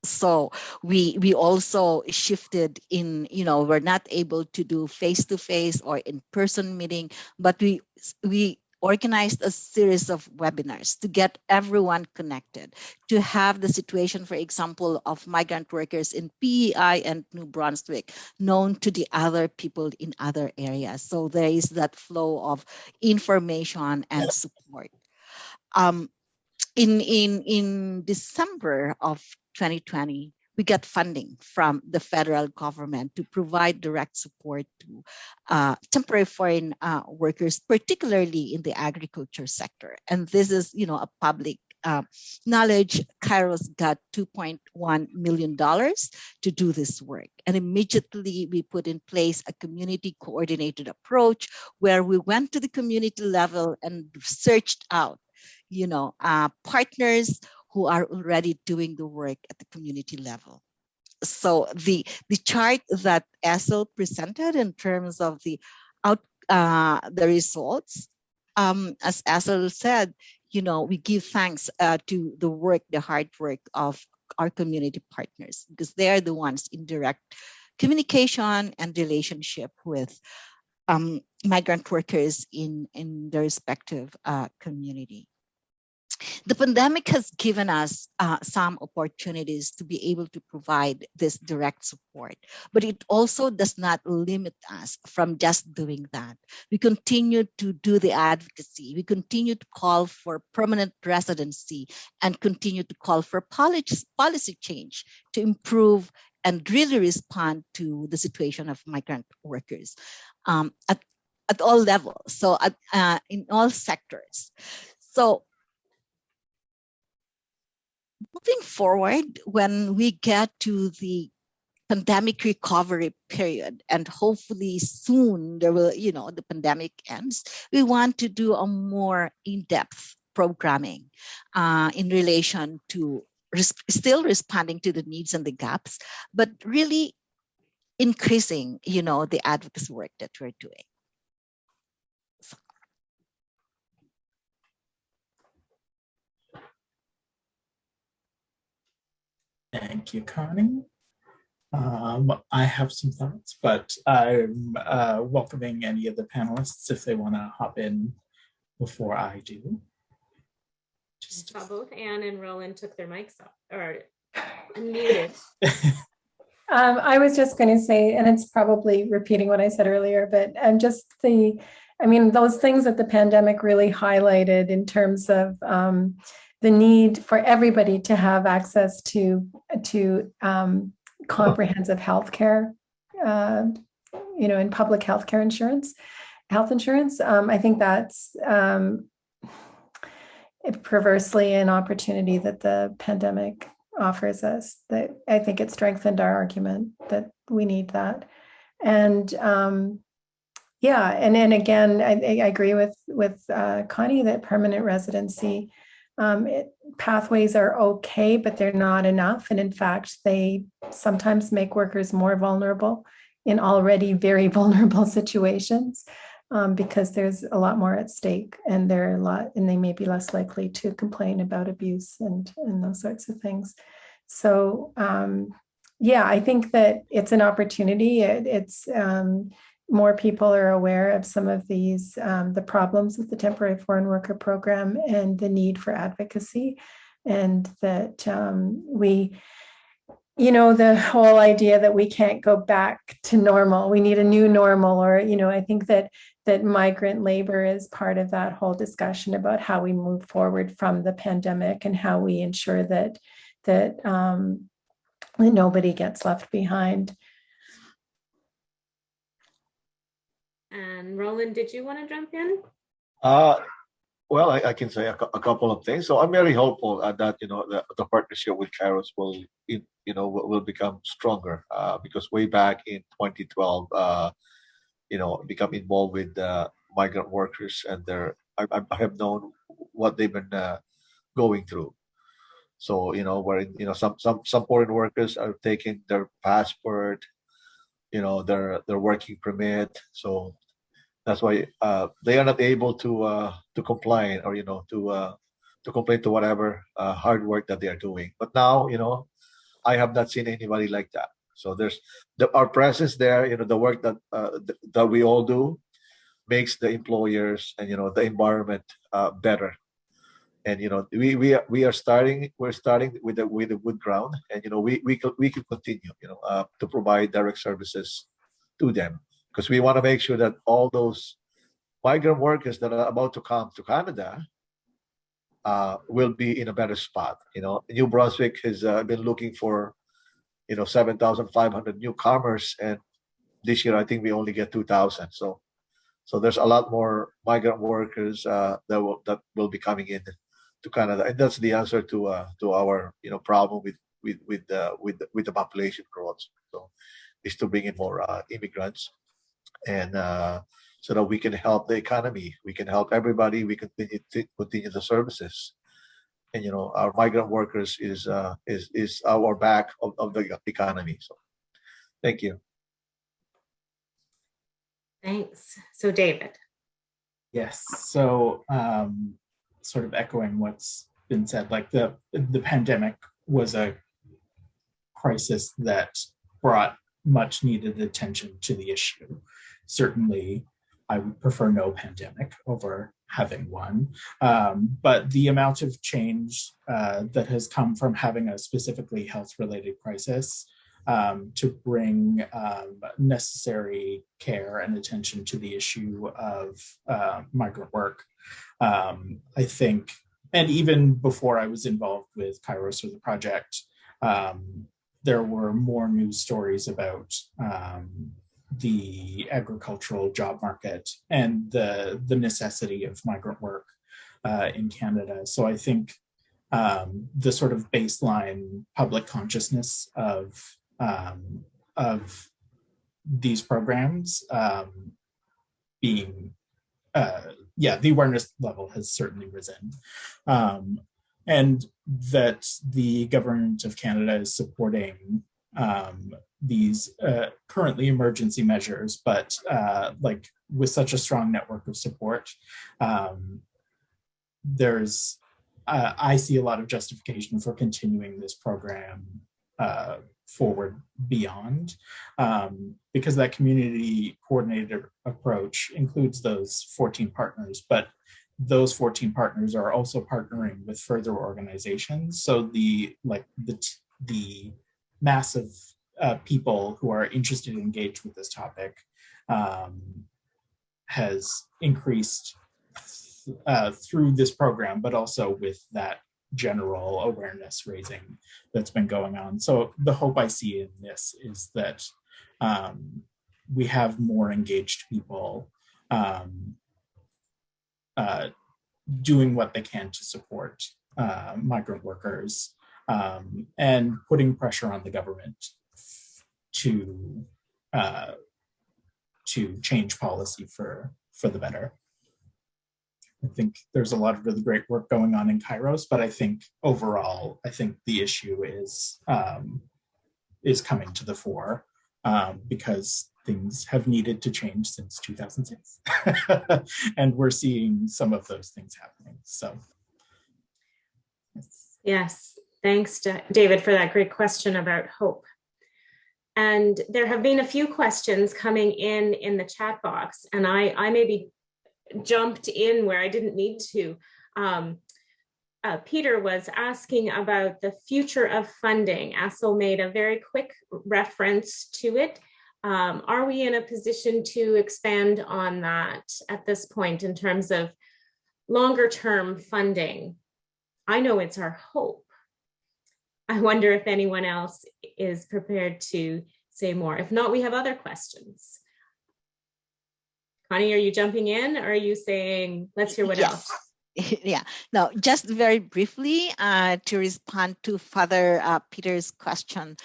so we we also shifted in you know we're not able to do face to face or in person meeting but we we organized a series of webinars to get everyone connected to have the situation for example of migrant workers in PEI and New Brunswick known to the other people in other areas. So there is that flow of information and support. Um, in in in December of 2020, we got funding from the federal government to provide direct support to uh, temporary foreign uh, workers, particularly in the agriculture sector. And this is, you know, a public uh, knowledge. Kairos got 2.1 million dollars to do this work, and immediately we put in place a community coordinated approach where we went to the community level and searched out, you know, uh, partners who are already doing the work at the community level. So the, the chart that Essel presented in terms of the out uh, the results, um, as Essel said, you know, we give thanks uh, to the work, the hard work of our community partners because they are the ones in direct communication and relationship with um, migrant workers in, in their respective uh, community. The pandemic has given us uh, some opportunities to be able to provide this direct support, but it also does not limit us from just doing that. We continue to do the advocacy. We continue to call for permanent residency and continue to call for policy, change to improve and really respond to the situation of migrant workers. Um, at at all levels, so at, uh, in all sectors. So moving forward, when we get to the pandemic recovery period, and hopefully soon there will, you know, the pandemic ends, we want to do a more in-depth programming uh, in relation to res still responding to the needs and the gaps, but really increasing, you know, the advocacy work that we're doing. Thank you, Connie. Um, I have some thoughts, but I'm uh, welcoming any of the panelists if they want to hop in before I do. I Just saw both Anne and Roland took their mics off or unmuted. Um, I was just going to say, and it's probably repeating what I said earlier, but um, just the, I mean, those things that the pandemic really highlighted in terms of um, the need for everybody to have access to to um, comprehensive health care, uh, you know, in public health care insurance, health insurance. Um, I think that's um, it perversely an opportunity that the pandemic offers us that I think it strengthened our argument that we need that. And um, yeah, and then again, I, I agree with with uh, Connie that permanent residency um, it, pathways are okay, but they're not enough. And in fact, they sometimes make workers more vulnerable in already very vulnerable situations um, because there's a lot more at stake and they're a lot and they may be less likely to complain about abuse and, and those sorts of things. So um, yeah, I think that it's an opportunity. It, it's um, more people are aware of some of these, um, the problems with the temporary foreign worker program and the need for advocacy and that um, we, you know, the whole idea that we can't go back to normal, we need a new normal or, you know, I think that that migrant labor is part of that whole discussion about how we move forward from the pandemic and how we ensure that that, um, that nobody gets left behind. And Roland, did you want to jump in? Uh, well, I, I can say a, a couple of things. So I'm very hopeful that you know the, the partnership with Kairos will you know will, will become stronger uh, because way back in 2012, uh, you know, become involved with uh, migrant workers and their I, I I have known what they've been uh, going through. So you know, where you know some some some foreign workers are taking their passport, you know, their their working permit. So that's why uh, they are not able to uh, to comply or you know to uh, to complain to whatever uh, hard work that they are doing. But now you know, I have not seen anybody like that. So there's the, our presence there. You know, the work that uh, th- that we all do makes the employers and you know the environment uh, better. And you know, we we are, we are starting. We're starting with the with the wood ground, and you know, we we could we can continue. You know, to provide direct services to them because we want to make sure that all those migrant workers that are about to come to Canada uh, will be in a better spot. You know, New Brunswick has uh, been looking for, you know, 7,500 newcomers, and this year I think we only get 2,000. So, so there's a lot more migrant workers uh, that will that will be coming in to Canada, and that's the answer to uh, to our you know problem with with with uh, with with the population growth. So, is to bring in more uh, immigrants and uh, so that we can help the economy, we can help everybody, we continue to continue the services. And you know, our migrant workers is uh, is is our back of, of the economy. So, thank you. Thanks. So David. Yes, so um, sort of echoing what's been said, like the the pandemic was a crisis that brought much needed attention to the issue. Certainly, I would prefer no pandemic over having one, um, but the amount of change uh, that has come from having a specifically health-related crisis um, to bring um, necessary care and attention to the issue of uh, migrant work. Um, I think, and even before I was involved with Kairos or the project, um, there were more news stories about um, the agricultural job market and the the necessity of migrant work uh, in Canada. So I think um, the sort of baseline public consciousness of um, of these programs um, being uh, yeah the awareness level has certainly risen um, and that the government of Canada is supporting um, these uh, currently emergency measures, but uh, like with such a strong network of support, um, there's uh, I see a lot of justification for continuing this program uh, forward beyond um, because that community coordinated approach includes those 14 partners, but those 14 partners are also partnering with further organizations. So the like the the massive uh, people who are interested and engaged with this topic um, has increased uh, through this program, but also with that general awareness raising that's been going on. So the hope I see in this is that um, we have more engaged people um, uh, doing what they can to support uh, migrant workers um, and putting pressure on the government to uh, to change policy for for the better. I think there's a lot of really great work going on in Kairos, but I think overall, I think the issue is um, is coming to the fore um, because things have needed to change since 2006, and we're seeing some of those things happening. So, yes, yes. thanks, David, for that great question about hope. And there have been a few questions coming in in the chat box, and I, I maybe jumped in where I didn't need to. Um, uh, Peter was asking about the future of funding. Assel made a very quick reference to it. Um, are we in a position to expand on that at this point in terms of longer term funding? I know it's our hope. I wonder if anyone else is prepared to say more. If not, we have other questions. Connie, are you jumping in or are you saying, let's hear what yes. else? yeah no just very briefly uh, to respond to father uh, peter's question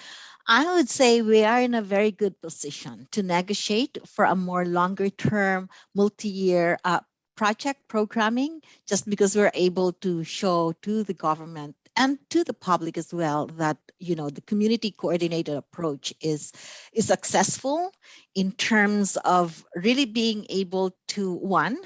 i would say we are in a very good position to negotiate for a more longer term multi-year uh, project programming just because we're able to show to the government and to the public as well that you know the community coordinated approach is is successful in terms of really being able to one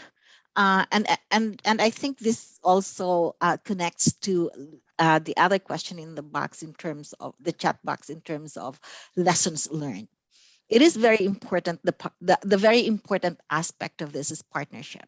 uh, and and and I think this also uh, connects to uh, the other question in the box in terms of the chat box in terms of lessons learned. It is very important. The, the the very important aspect of this is partnership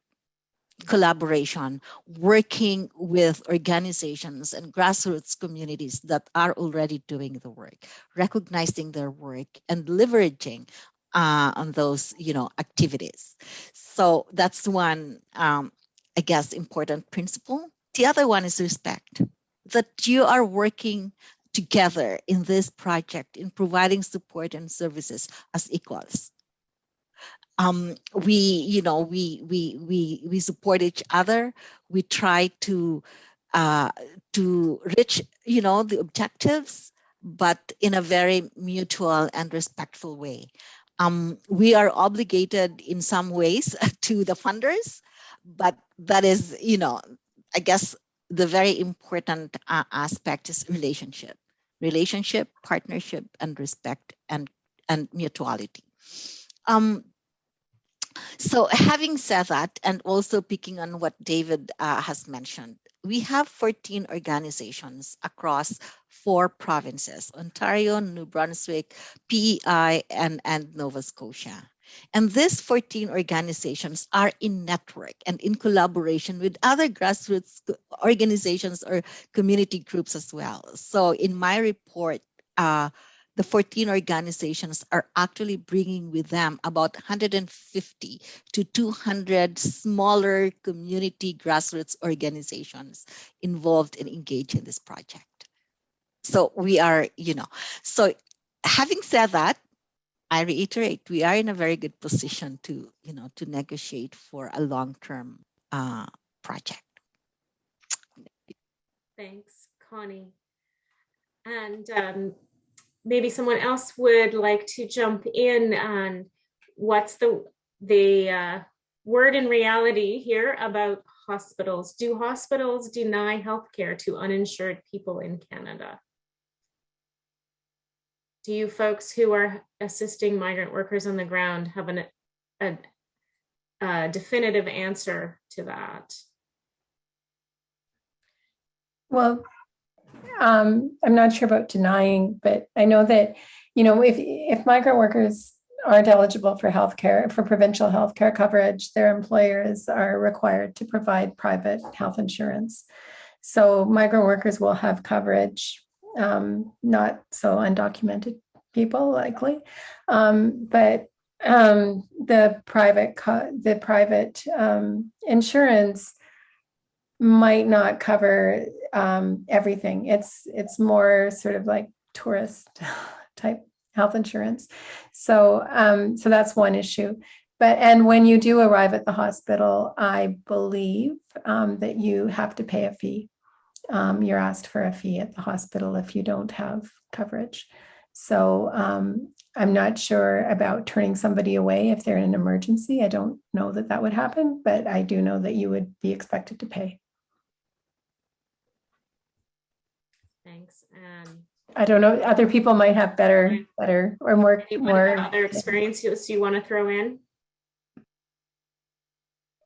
collaboration, working with organizations and grassroots communities that are already doing the work, recognizing their work and leveraging uh, on those, you know, activities. So that's one, um, I guess, important principle. The other one is respect, that you are working together in this project in providing support and services as equals. Um, we you know we we we we support each other. We try to uh, to reach you know the objectives but in a very mutual and respectful way. Um, we are obligated in some ways to the funders but that is you know i guess the very important uh, aspect is relationship relationship partnership and respect and and mutuality um, so having said that, and also picking on what David uh, has mentioned, we have 14 organizations across four provinces, Ontario, New Brunswick, PEI, and, and Nova Scotia. And these 14 organizations are in network and in collaboration with other grassroots organizations or community groups as well. So in my report, uh, the 14 organizations are actually bringing with them about 150 to 200 smaller community grassroots organizations involved and engaged in this project. So we are, you know, so having said that, I reiterate, we are in a very good position to, you know, to negotiate for a long-term uh, project. Thanks, Connie. And um, maybe someone else would like to jump in on what's the the uh, word in reality here about hospitals. Do hospitals deny healthcare to uninsured people in Canada? Do you folks who are assisting migrant workers on the ground have an, a, a definitive answer to that? Well, um, I'm not sure about denying, but I know that, you know, if, if migrant workers aren't eligible for healthcare, for provincial healthcare coverage, their employers are required to provide private health insurance. So migrant workers will have coverage, um, not so undocumented people likely, um, but um, the private the private um, insurance might not cover um, everything. It's it's more sort of like tourist type health insurance. So um, so that's one issue. But and when you do arrive at the hospital, I believe that you have to pay a fee. Um, you're asked for a fee at the hospital if you don't have coverage. So um, I'm not sure about turning somebody away if they're in an emergency. I don't know that that would happen, but I do know that you would be expected to pay. Thanks. And I don't know, other people might have better, better or more, more. other experiences you want to throw in?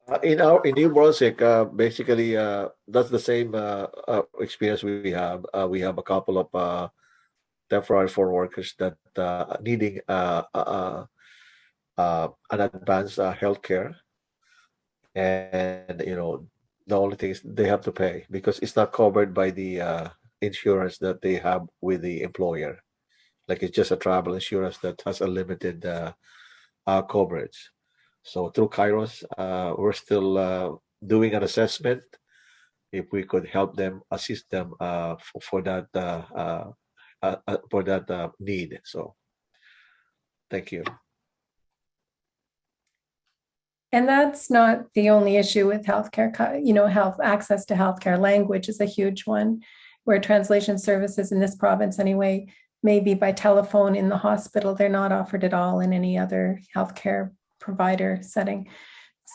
Uh, in our in New Brunswick, uh, basically, uh, that's the same uh, uh, experience we have. We have a couple of temporary foreign workers that needing an advanced uh, health care, and you know the only thing is they have to pay because it's not covered by the insurance that they have with the employer. Like it's just a travel insurance that has a limited coverage. So through Kairos, uh, we're still uh, doing an assessment if we could help them, assist them uh, for, for that uh, uh, uh, for that need. So, thank you. And that's not the only issue with healthcare, you know, health access to healthcare. Language is a huge one where translation services in this province anyway, maybe by telephone in the hospital, they're not offered at all in any other healthcare provider setting.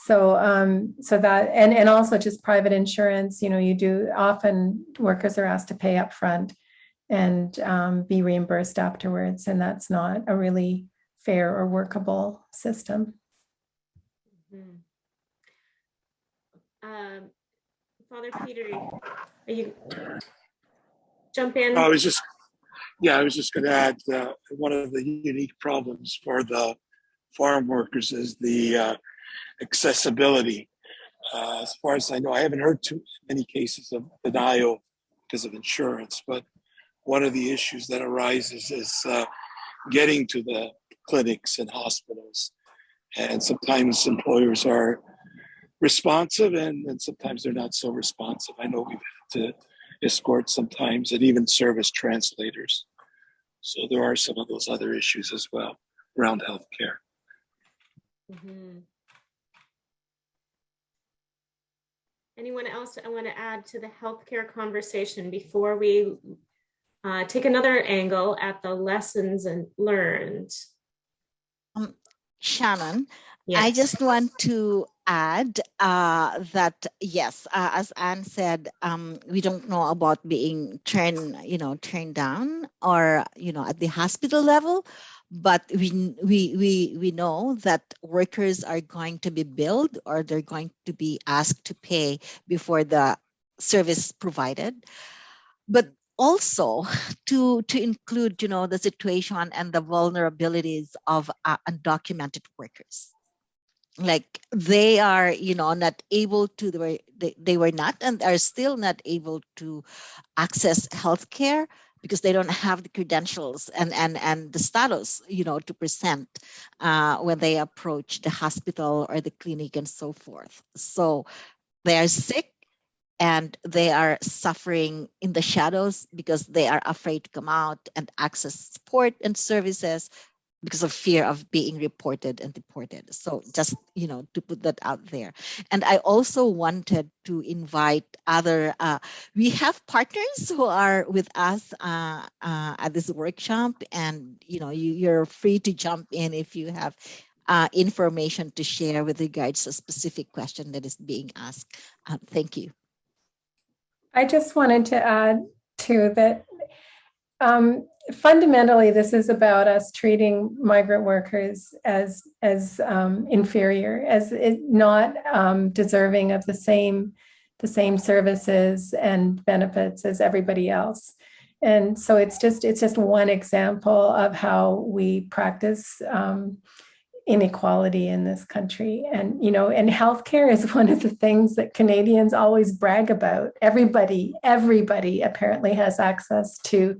So, um, so that, and, and also just private insurance, you know, you do, often workers are asked to pay upfront and um, be reimbursed afterwards. And that's not a really fair or workable system. Mhm. Um, Father Peter, are you jump in? I was just, yeah, I was just going to add uh, one of the unique problems for the farm workers is the uh, accessibility. Uh, as far as I know, I haven't heard too many cases of denial because of insurance, but one of the issues that arises is uh, getting to the clinics and hospitals. And sometimes employers are responsive and, and sometimes they're not so responsive. I know we've had to escort sometimes and even service translators. So there are some of those other issues as well around healthcare. Mhm. Anyone else I want to add to the healthcare conversation before we uh, take another angle at the lessons and learned? Shannon, I just want to add uh, that yes, uh, as Anne said, um, we don't know about being turned, you know, turned down or you know at the hospital level, but we we we we know that workers are going to be billed or they're going to be asked to pay before the service provided, but also to to include you know the situation and the vulnerabilities of uh, undocumented workers. Like they are you know not able to they were, they, they were not and are still not able to access health care because they don't have the credentials and and and the status you know to present uh, when they approach the hospital or the clinic and so forth. So they are sick and they are suffering in the shadows because they are afraid to come out and access support and services because of fear of being reported and deported. So just, you know, to put that out there. And I also wanted to invite other, uh, we have partners who are with us uh, uh, at this workshop and, you know, you, you're free to jump in if you have uh, information to share with regards to a specific question that is being asked. Uh, thank you. I just wanted to add to that um, fundamentally, this is about us treating migrant workers as as um, inferior, as it, not um, deserving of the same the same services and benefits as everybody else. And so it's just it's just one example of how we practice um, inequality in this country. And, you know, and healthcare is one of the things that Canadians always brag about. Everybody, everybody apparently has access to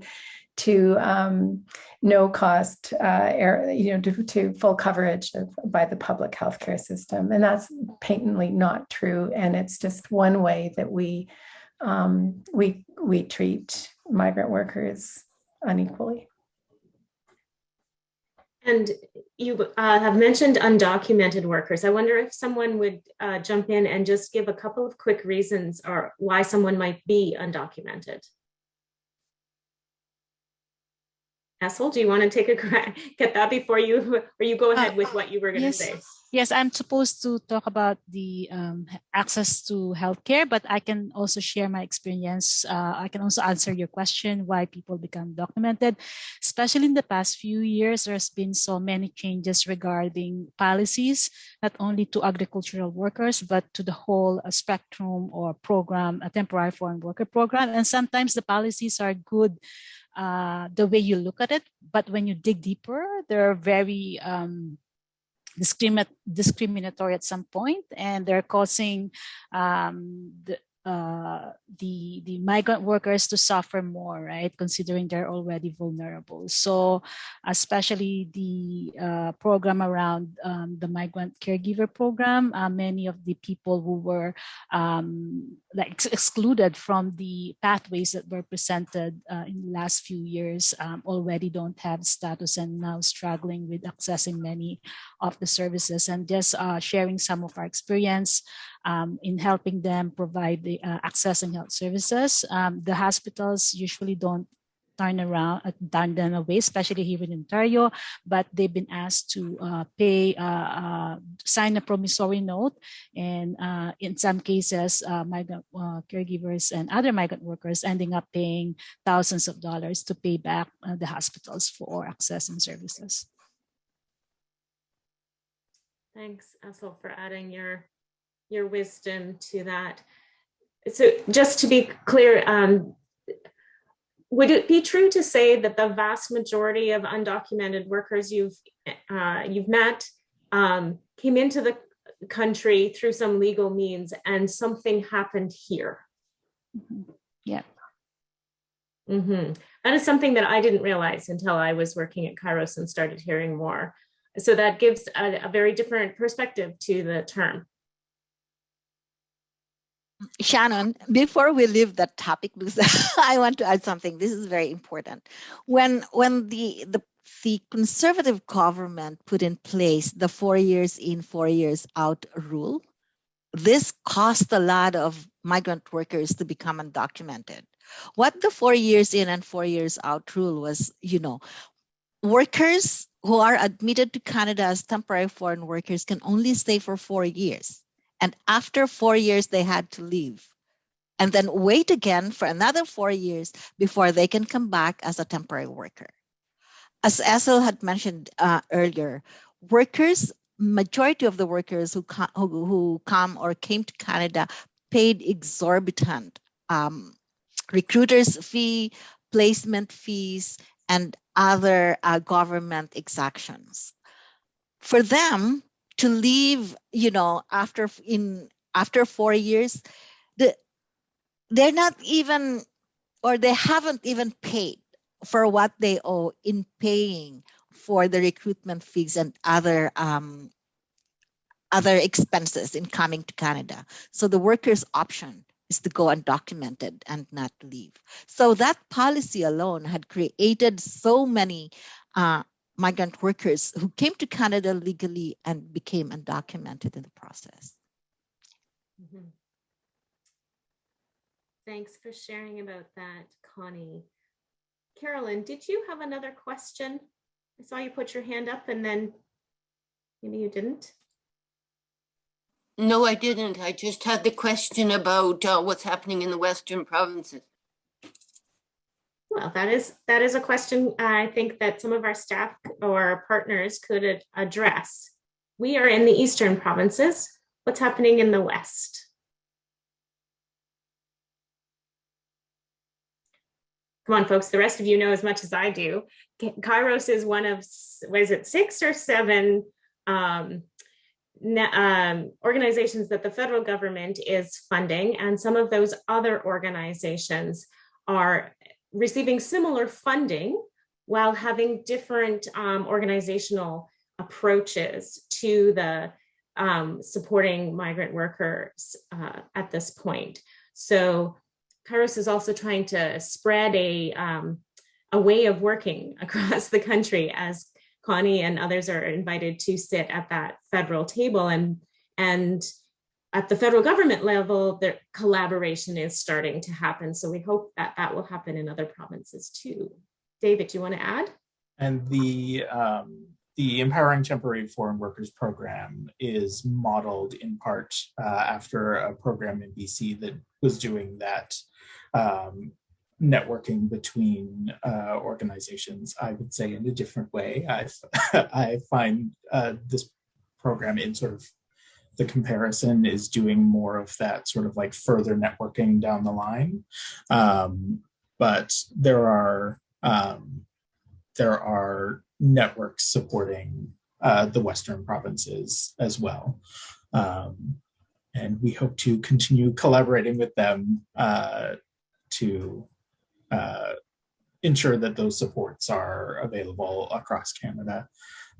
to um, no cost, uh, air, you know, to, to full coverage of, by the public healthcare system, and that's patently not true. And it's just one way that we um, we we treat migrant workers unequally. And you uh, have mentioned undocumented workers. I wonder if someone would uh, jump in and just give a couple of quick reasons or why someone might be undocumented. Essel, do you want to take a crack get that before you, or you go ahead Uh, with what you were going to yes. say? Yes, I'm supposed to talk about the um, access to healthcare, but I can also share my experience. Uh, I can also answer your question why people become documented. Especially in the past few years, there's been so many changes regarding policies, not only to agricultural workers, but to the whole uh, spectrum or program, a temporary foreign worker program. And sometimes the policies are good uh, the way you look at it, but when you dig deeper, they're very um, discriminatory at some point, and they're causing um, the, uh, the the migrant workers to suffer more, right? Considering they're already vulnerable. So, especially the uh, program around um, the migrant caregiver program, uh, many of the people who were um, like ex excluded from the pathways that were presented uh, in the last few years um, already don't have status and now struggling with accessing many of the services and just uh, sharing some of our experience um, in helping them provide the uh, accessing health services. Um, the hospitals usually don't turn around, uh, turn them away, especially here in Ontario, but they've been asked to uh, pay, uh, uh, sign a promissory note. And uh, in some cases, uh, migrant caregivers and other migrant workers ending up paying thousands of dollars to pay back the hospitals for accessing services. Thanks, Essel, for adding your your wisdom to that. So just to be clear, um, would it be true to say that the vast majority of undocumented workers you've uh, you've met um, came into the country through some legal means and something happened here? Mm-hmm. Yeah. Mm -hmm. That is something that I didn't realize until I was working at Kairos and started hearing more. So that gives a, a very different perspective to the term. Shannon, before we leave that topic, because I want to add something. This is very important. When when the the the conservative government put in place the four years in, four years out rule, this cost a lot of migrant workers to become undocumented. What the four years in and four years out rule was, you know, workers who are admitted to Canada as temporary foreign workers can only stay for four years. And after four years, they had to leave and then wait again for another four years before they can come back as a temporary worker. As Essel had mentioned uh, earlier, workers, majority of the workers who, who, who come or came to Canada paid exorbitant um, recruiters fee, placement fees, and other uh, government exactions. For them, to leave you know after in after four years the they're not even or they haven't even paid for what they owe in paying for the recruitment fees and other um, other expenses in coming to Canada. So the worker's option is to go undocumented and not leave. So that policy alone had created so many uh, migrant workers who came to Canada legally and became undocumented in the process. Mhm. Thanks for sharing about that, Connie. Carolyn, did you have another question? I saw you put your hand up and then maybe you didn't. No, I didn't. I just had the question about uh, what's happening in the western provinces. Well, that is that is a question I think that some of our staff or partners could address. We are in the eastern provinces. What's happening in the west? Come on, folks. The rest of you know as much as I do. Kairos is one of s- what is it, six or seven um, um, organizations that the federal government is funding, and some of those other organizations are receiving similar funding while having different um, organizational approaches to the um, supporting migrant workers uh, at this point. So Kairos is also trying to spread a, um, a way of working across the country as Connie and others are invited to sit at that federal table and, and at the federal government level, the collaboration is starting to happen. So we hope that that will happen in other provinces too. David, do you want to add? And the um, the Empowering Temporary Foreign Workers program is modeled in part uh, after a program in BC that was doing that um, networking between uh, organizations. I would say in a different way. I I find uh, this program in sort of the comparison is doing more of that sort of like further networking down the line. Um, but there are um, there are networks supporting uh, the Western provinces as well. Um, and we hope to continue collaborating with them uh, to uh, ensure that those supports are available across Canada.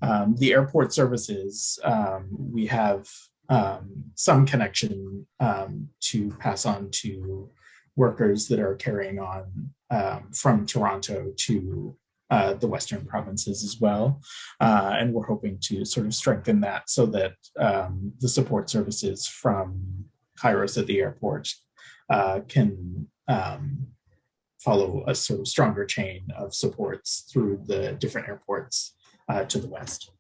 Um, the airport services, um, we have um, some connection um, to pass on to workers that are carrying on um, from Toronto to uh, the Western provinces as well. Uh, and we're hoping to sort of strengthen that so that um, the support services from Kairos at the airport uh, can um, follow a sort of stronger chain of supports through the different airports uh, to the west.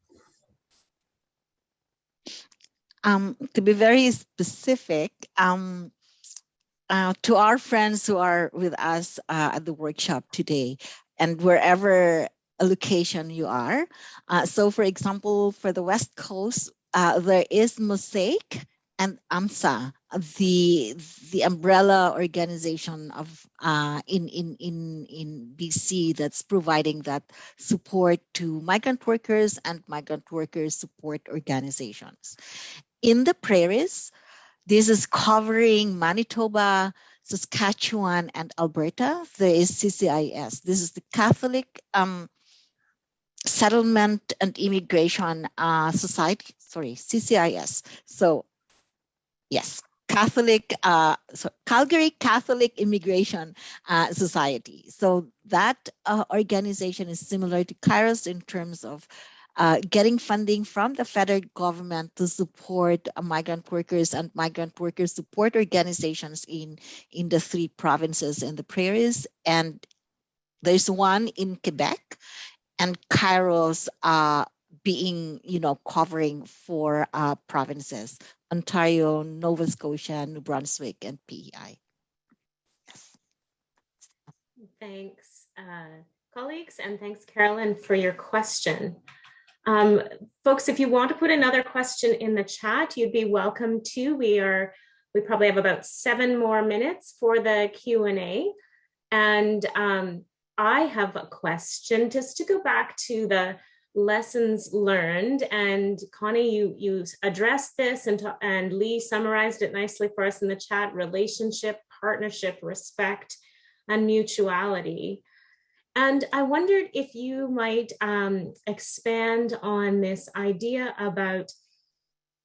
Um, to be very specific, um, uh, to our friends who are with us uh, at the workshop today, and wherever a location you are. Uh, so, for example, for the West Coast, uh, there is Mosaic and AMSSA, the the umbrella organization of uh, in in in in BC that's providing that support to migrant workers and migrant workers support organizations. In the prairies, this is covering Manitoba, Saskatchewan, and Alberta. There is CCIS. This is the Catholic um, Settlement and Immigration uh, Society. Sorry, CCIS. So, yes, Catholic, uh, so Calgary Catholic Immigration uh, Society. So that uh, organization is similar to Kairos in terms of uh, getting funding from the federal government to support migrant workers and migrant workers support organizations in in the three provinces in the prairies and there's one in quebec and kairos uh, being you know covering four uh, provinces ontario nova scotia new brunswick and pei yes. Thanks, uh, colleagues, and thanks, Carolyn, for your question. Um, folks, if you want to put another question in the chat, you'd be welcome to. We are, we probably have about seven more minutes for the Q&A. And um, I have a question just to go back to the lessons learned. And Connie, you, you addressed this and, and Lee summarized it nicely for us in the chat, relationship, partnership, respect, and mutuality. And I wondered if you might um, expand on this idea about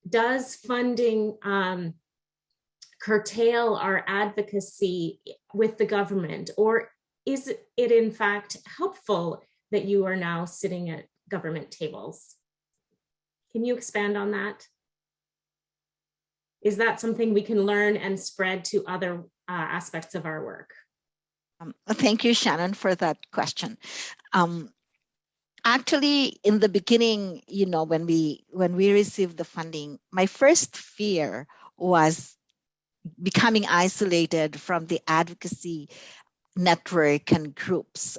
does funding um, curtail our advocacy with the government, or is it in fact helpful that you are now sitting at government tables. Can you expand on that? Is that something we can learn and spread to other uh, aspects of our work? Um, thank you, Shannon, for that question. Um, actually, in the beginning, you know, when we when we received the funding, my first fear was becoming isolated from the advocacy network and groups.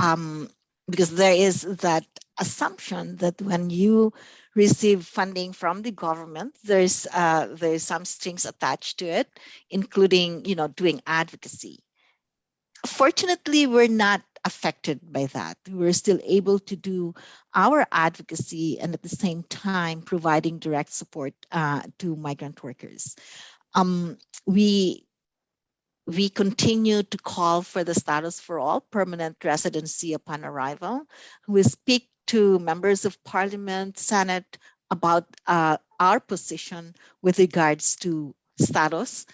Um, because there is that assumption that when you receive funding from the government, there's uh, there's some strings attached to it, including you know doing advocacy. Fortunately, we're not affected by that. We're still able to do our advocacy and at the same time providing direct support uh, to migrant workers. Um, we we continue to call for the status for all permanent residency upon arrival. We speak to members of parliament, senate about uh, our position with regards to status.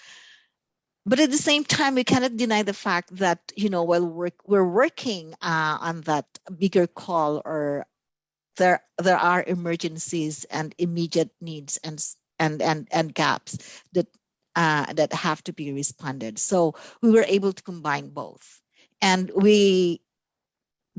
But at the same time, we cannot deny the fact that, you know, while we're, we're working uh, on that bigger call or there, there are emergencies and immediate needs and, and, and, and gaps that uh, that have to be responded. So we were able to combine both. And we,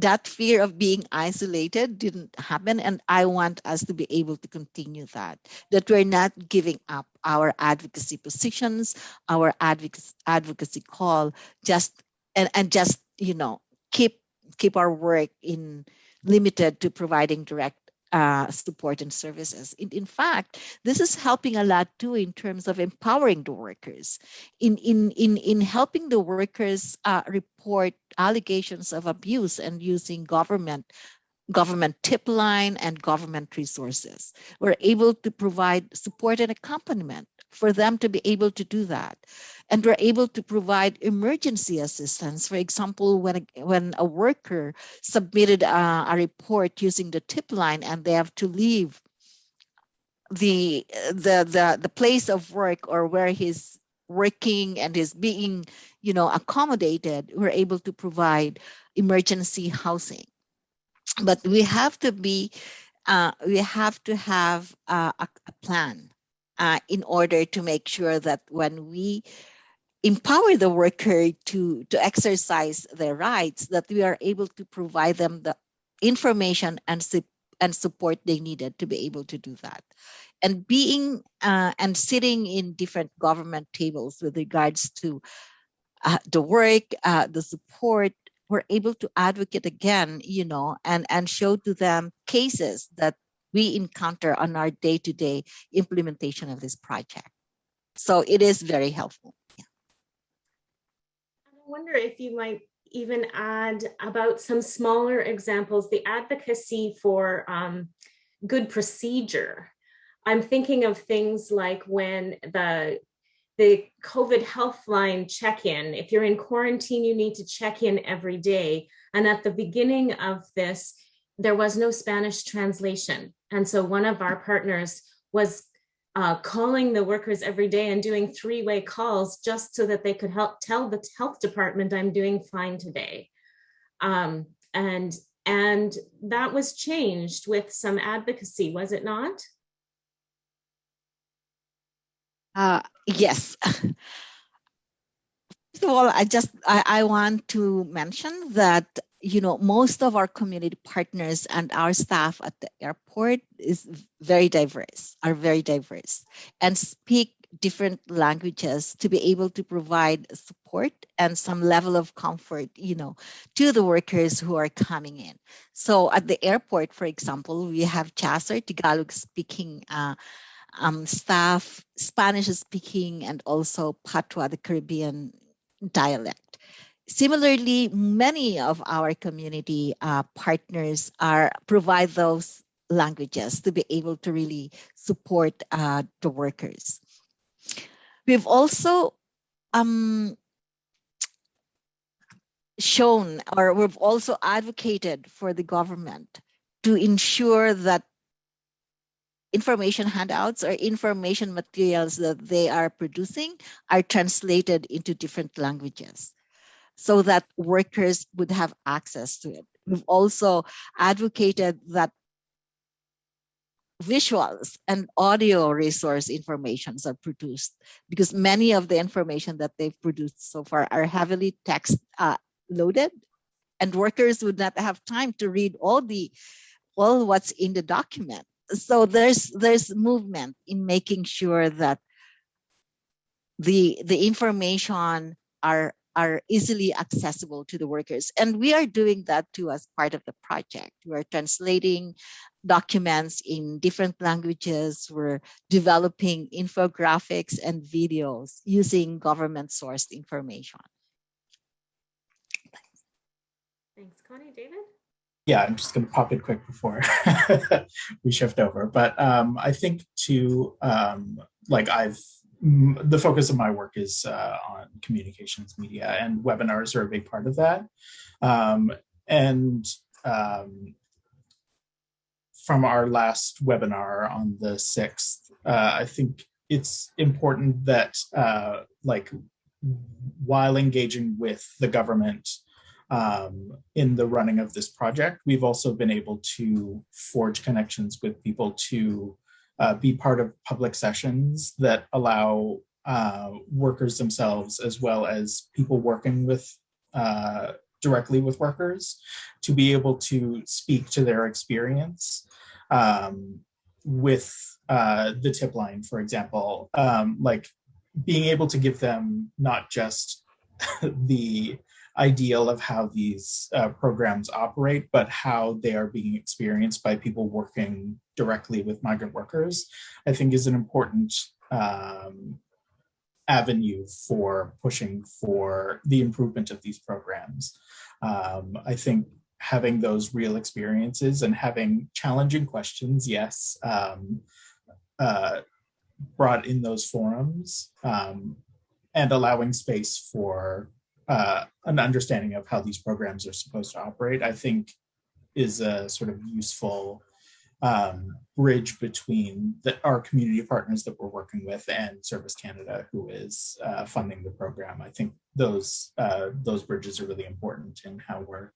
that fear of being isolated didn't happen. And I want us to be able to continue that, that we're not giving up our advocacy positions, our advocacy, advocacy call, just, and, and just, you know, keep, keep our work in limited to providing direct uh, support and services. In, in fact, this is helping a lot too in terms of empowering the workers, in in in in helping the workers uh, report allegations of abuse and using government government tip line and government resources. We're able to provide support and accompaniment for them to be able to do that. And we're able to provide emergency assistance. For example, when a, when a worker submitted a, a report using the tip line and they have to leave the, the, the, the place of work or where he's working and is being, you know, accommodated, we're able to provide emergency housing. But we have to be, uh, we have to have uh, a, a plan uh, in order to make sure that when we empower the worker to, to exercise their rights, that we are able to provide them the information and, and support they needed to be able to do that. And being uh, and sitting in different government tables with regards to uh, the work, uh, the support, we're able to advocate again, you know, and, and show to them cases that we encounter on our day-to-day implementation of this project. So it is very helpful. Wonder if you might even add about some smaller examples, the advocacy for um, good procedure. I'm thinking of things like when the the COVID health line check-in, if you're in quarantine, you need to check in every day. And at the beginning of this, there was no Spanish translation. And so one of our partners was uh, calling the workers every day and doing three-way calls just so that they could help tell the health department I'm doing fine today. Um, and, and that was changed with some advocacy, was it not? Uh, yes. First of all, I just I, I want to mention that you know, most of our community partners and our staff at the airport is very diverse, are very diverse, and speak different languages to be able to provide support and some level of comfort, you know, to the workers who are coming in. So at the airport, for example, we have Jasser, Tagalog speaking uh, um, staff, Spanish speaking, and also Patois, the Caribbean dialect. Similarly, many of our community uh, partners are provide those languages to be able to really support uh, the workers. We've also um, shown or we've also advocated for the government to ensure that information handouts or information materials that they are producing are translated into different languages so that workers would have access to it. We've also advocated that visuals and audio resource informations are produced because many of the information that they've produced so far are heavily text uh, loaded and workers would not have time to read all the all what's in the document so there's there's movement in making sure that the the information are are easily accessible to the workers and we are doing that too as part of the project we are translating documents in different languages we're developing infographics and videos using government sourced information Thanks, Connie. David? yeah, I'm just going to pop in quick before we shift over. But um, I think to um, like I've m- the focus of my work is uh, on communications media, and webinars are a big part of that. Um, and um, from our last webinar on the sixth, uh, I think it's important that uh, like while engaging with the government um, in the running of this project. We've also been able to forge connections with people to uh, be part of public sessions that allow uh, workers themselves, as well as people working with uh, directly with workers, to be able to speak to their experience um, with uh, the tip line, for example, um, like being able to give them not just the ideal of how these uh, programs operate, but how they are being experienced by people working directly with migrant workers, I think is an important um, avenue for pushing for the improvement of these programs. Um, I think having those real experiences and having challenging questions, yes, um, uh, brought in those forums um, and allowing space for uh, an understanding of how these programs are supposed to operate, I think is a sort of useful um, bridge between the, our community partners that we're working with and Service Canada, who is uh, funding the program. I think those uh, those bridges are really important in how we're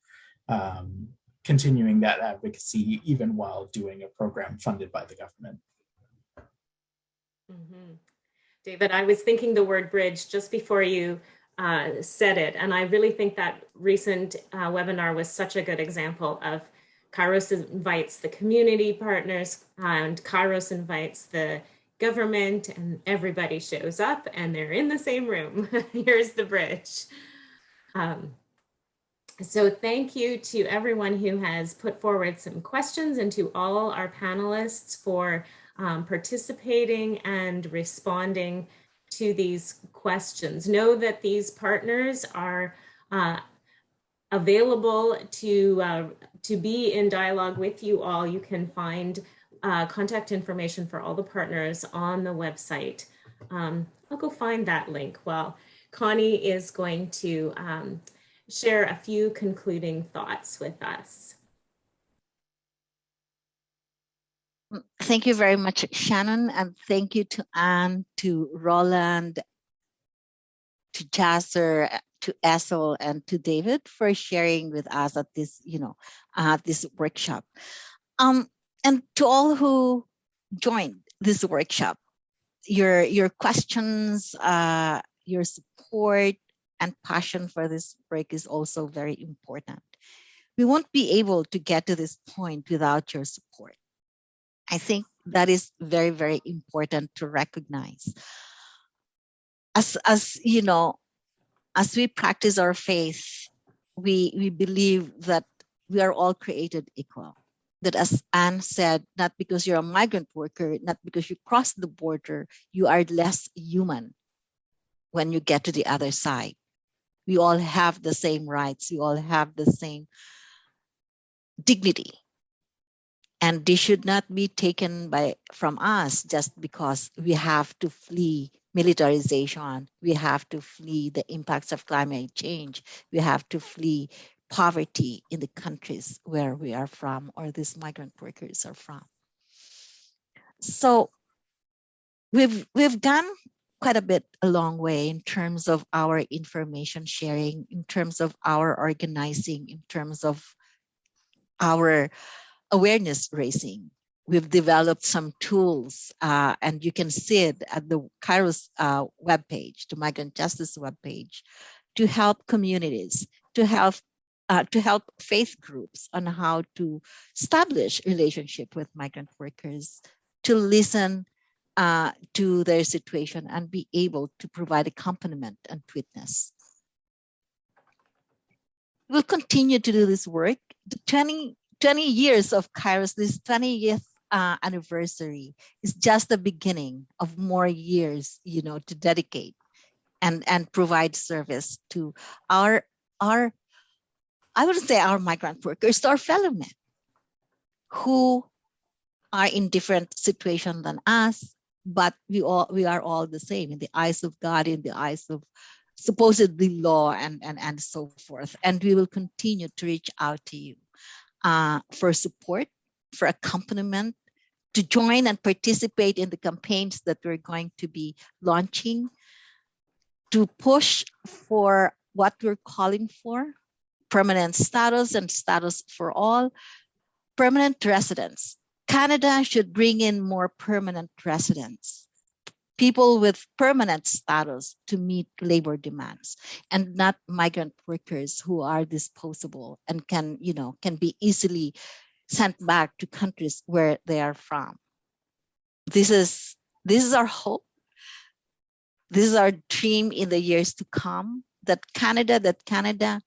um, continuing that advocacy, even while doing a program funded by the government. Mm -hmm. David, I was thinking the word bridge just before you uh, said it. And I really think that recent uh, webinar was such a good example of Kairos invites the community partners and Kairos invites the government and everybody shows up and they're in the same room. Here's the bridge. Um, so thank you to everyone who has put forward some questions and to all our panelists for um, participating and responding to these questions. Know that these partners are uh, available to, uh, to be in dialogue with you all. You can find uh, contact information for all the partners on the website. Um, I'll go find that link while Connie is going to um, share a few concluding thoughts with us. Thank you very much, Shannon, and thank you to Anne, to Roland, to Jasser, to Essel, and to David for sharing with us at this, you know, uh, this workshop. Um, and to all who joined this workshop, your your questions, uh, your support, and passion for this break is also very important. We won't be able to get to this point without your support. I think that is very, very important to recognize. As, as you know, as we practice our faith, we, we believe that we are all created equal. That as Anne said, not because you're a migrant worker, not because you cross the border, you are less human when you get to the other side. We all have the same rights. We all have the same dignity and they should not be taken by from us just because we have to flee militarization. We have to flee the impacts of climate change. We have to flee poverty in the countries where we are from or these migrant workers are from. So we've we've done quite a bit a long way in terms of our information sharing in terms of our organizing in terms of our awareness raising. We've developed some tools, uh, and you can see it at the Kairos uh, webpage, the Migrant Justice webpage, to help communities, to help uh, to help faith groups on how to establish relationship with migrant workers, to listen uh, to their situation and be able to provide accompaniment and witness. We'll continue to do this work. The 20, 20 years of Kairos, this 20th uh, anniversary is just the beginning of more years, you know, to dedicate and, and provide service to our, our I wouldn't say our migrant workers, our fellow men who are in different situation than us, but we all we are all the same in the eyes of God, in the eyes of supposedly law and and and so forth. And we will continue to reach out to you uh, for support, for accompaniment, to join and participate in the campaigns that we're going to be launching, to push for what we're calling for permanent status and status for all, permanent residents. Canada should bring in more permanent residents, people with permanent status to meet labor demands and not migrant workers who are disposable and can, you know, can be easily sent back to countries where they are from. This is this is our hope. This is our dream in the years to come that Canada, that Canada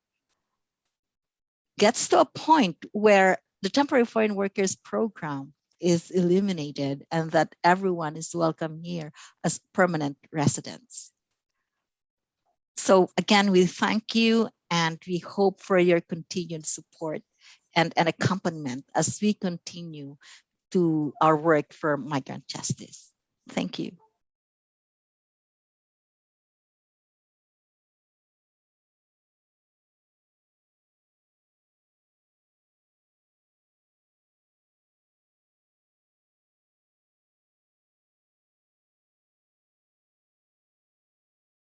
gets to a point where the temporary foreign workers program is eliminated and that everyone is welcome here as permanent residents. So again, we thank you and we hope for your continued support and, and accompaniment as we continue to our work for migrant justice. Thank you.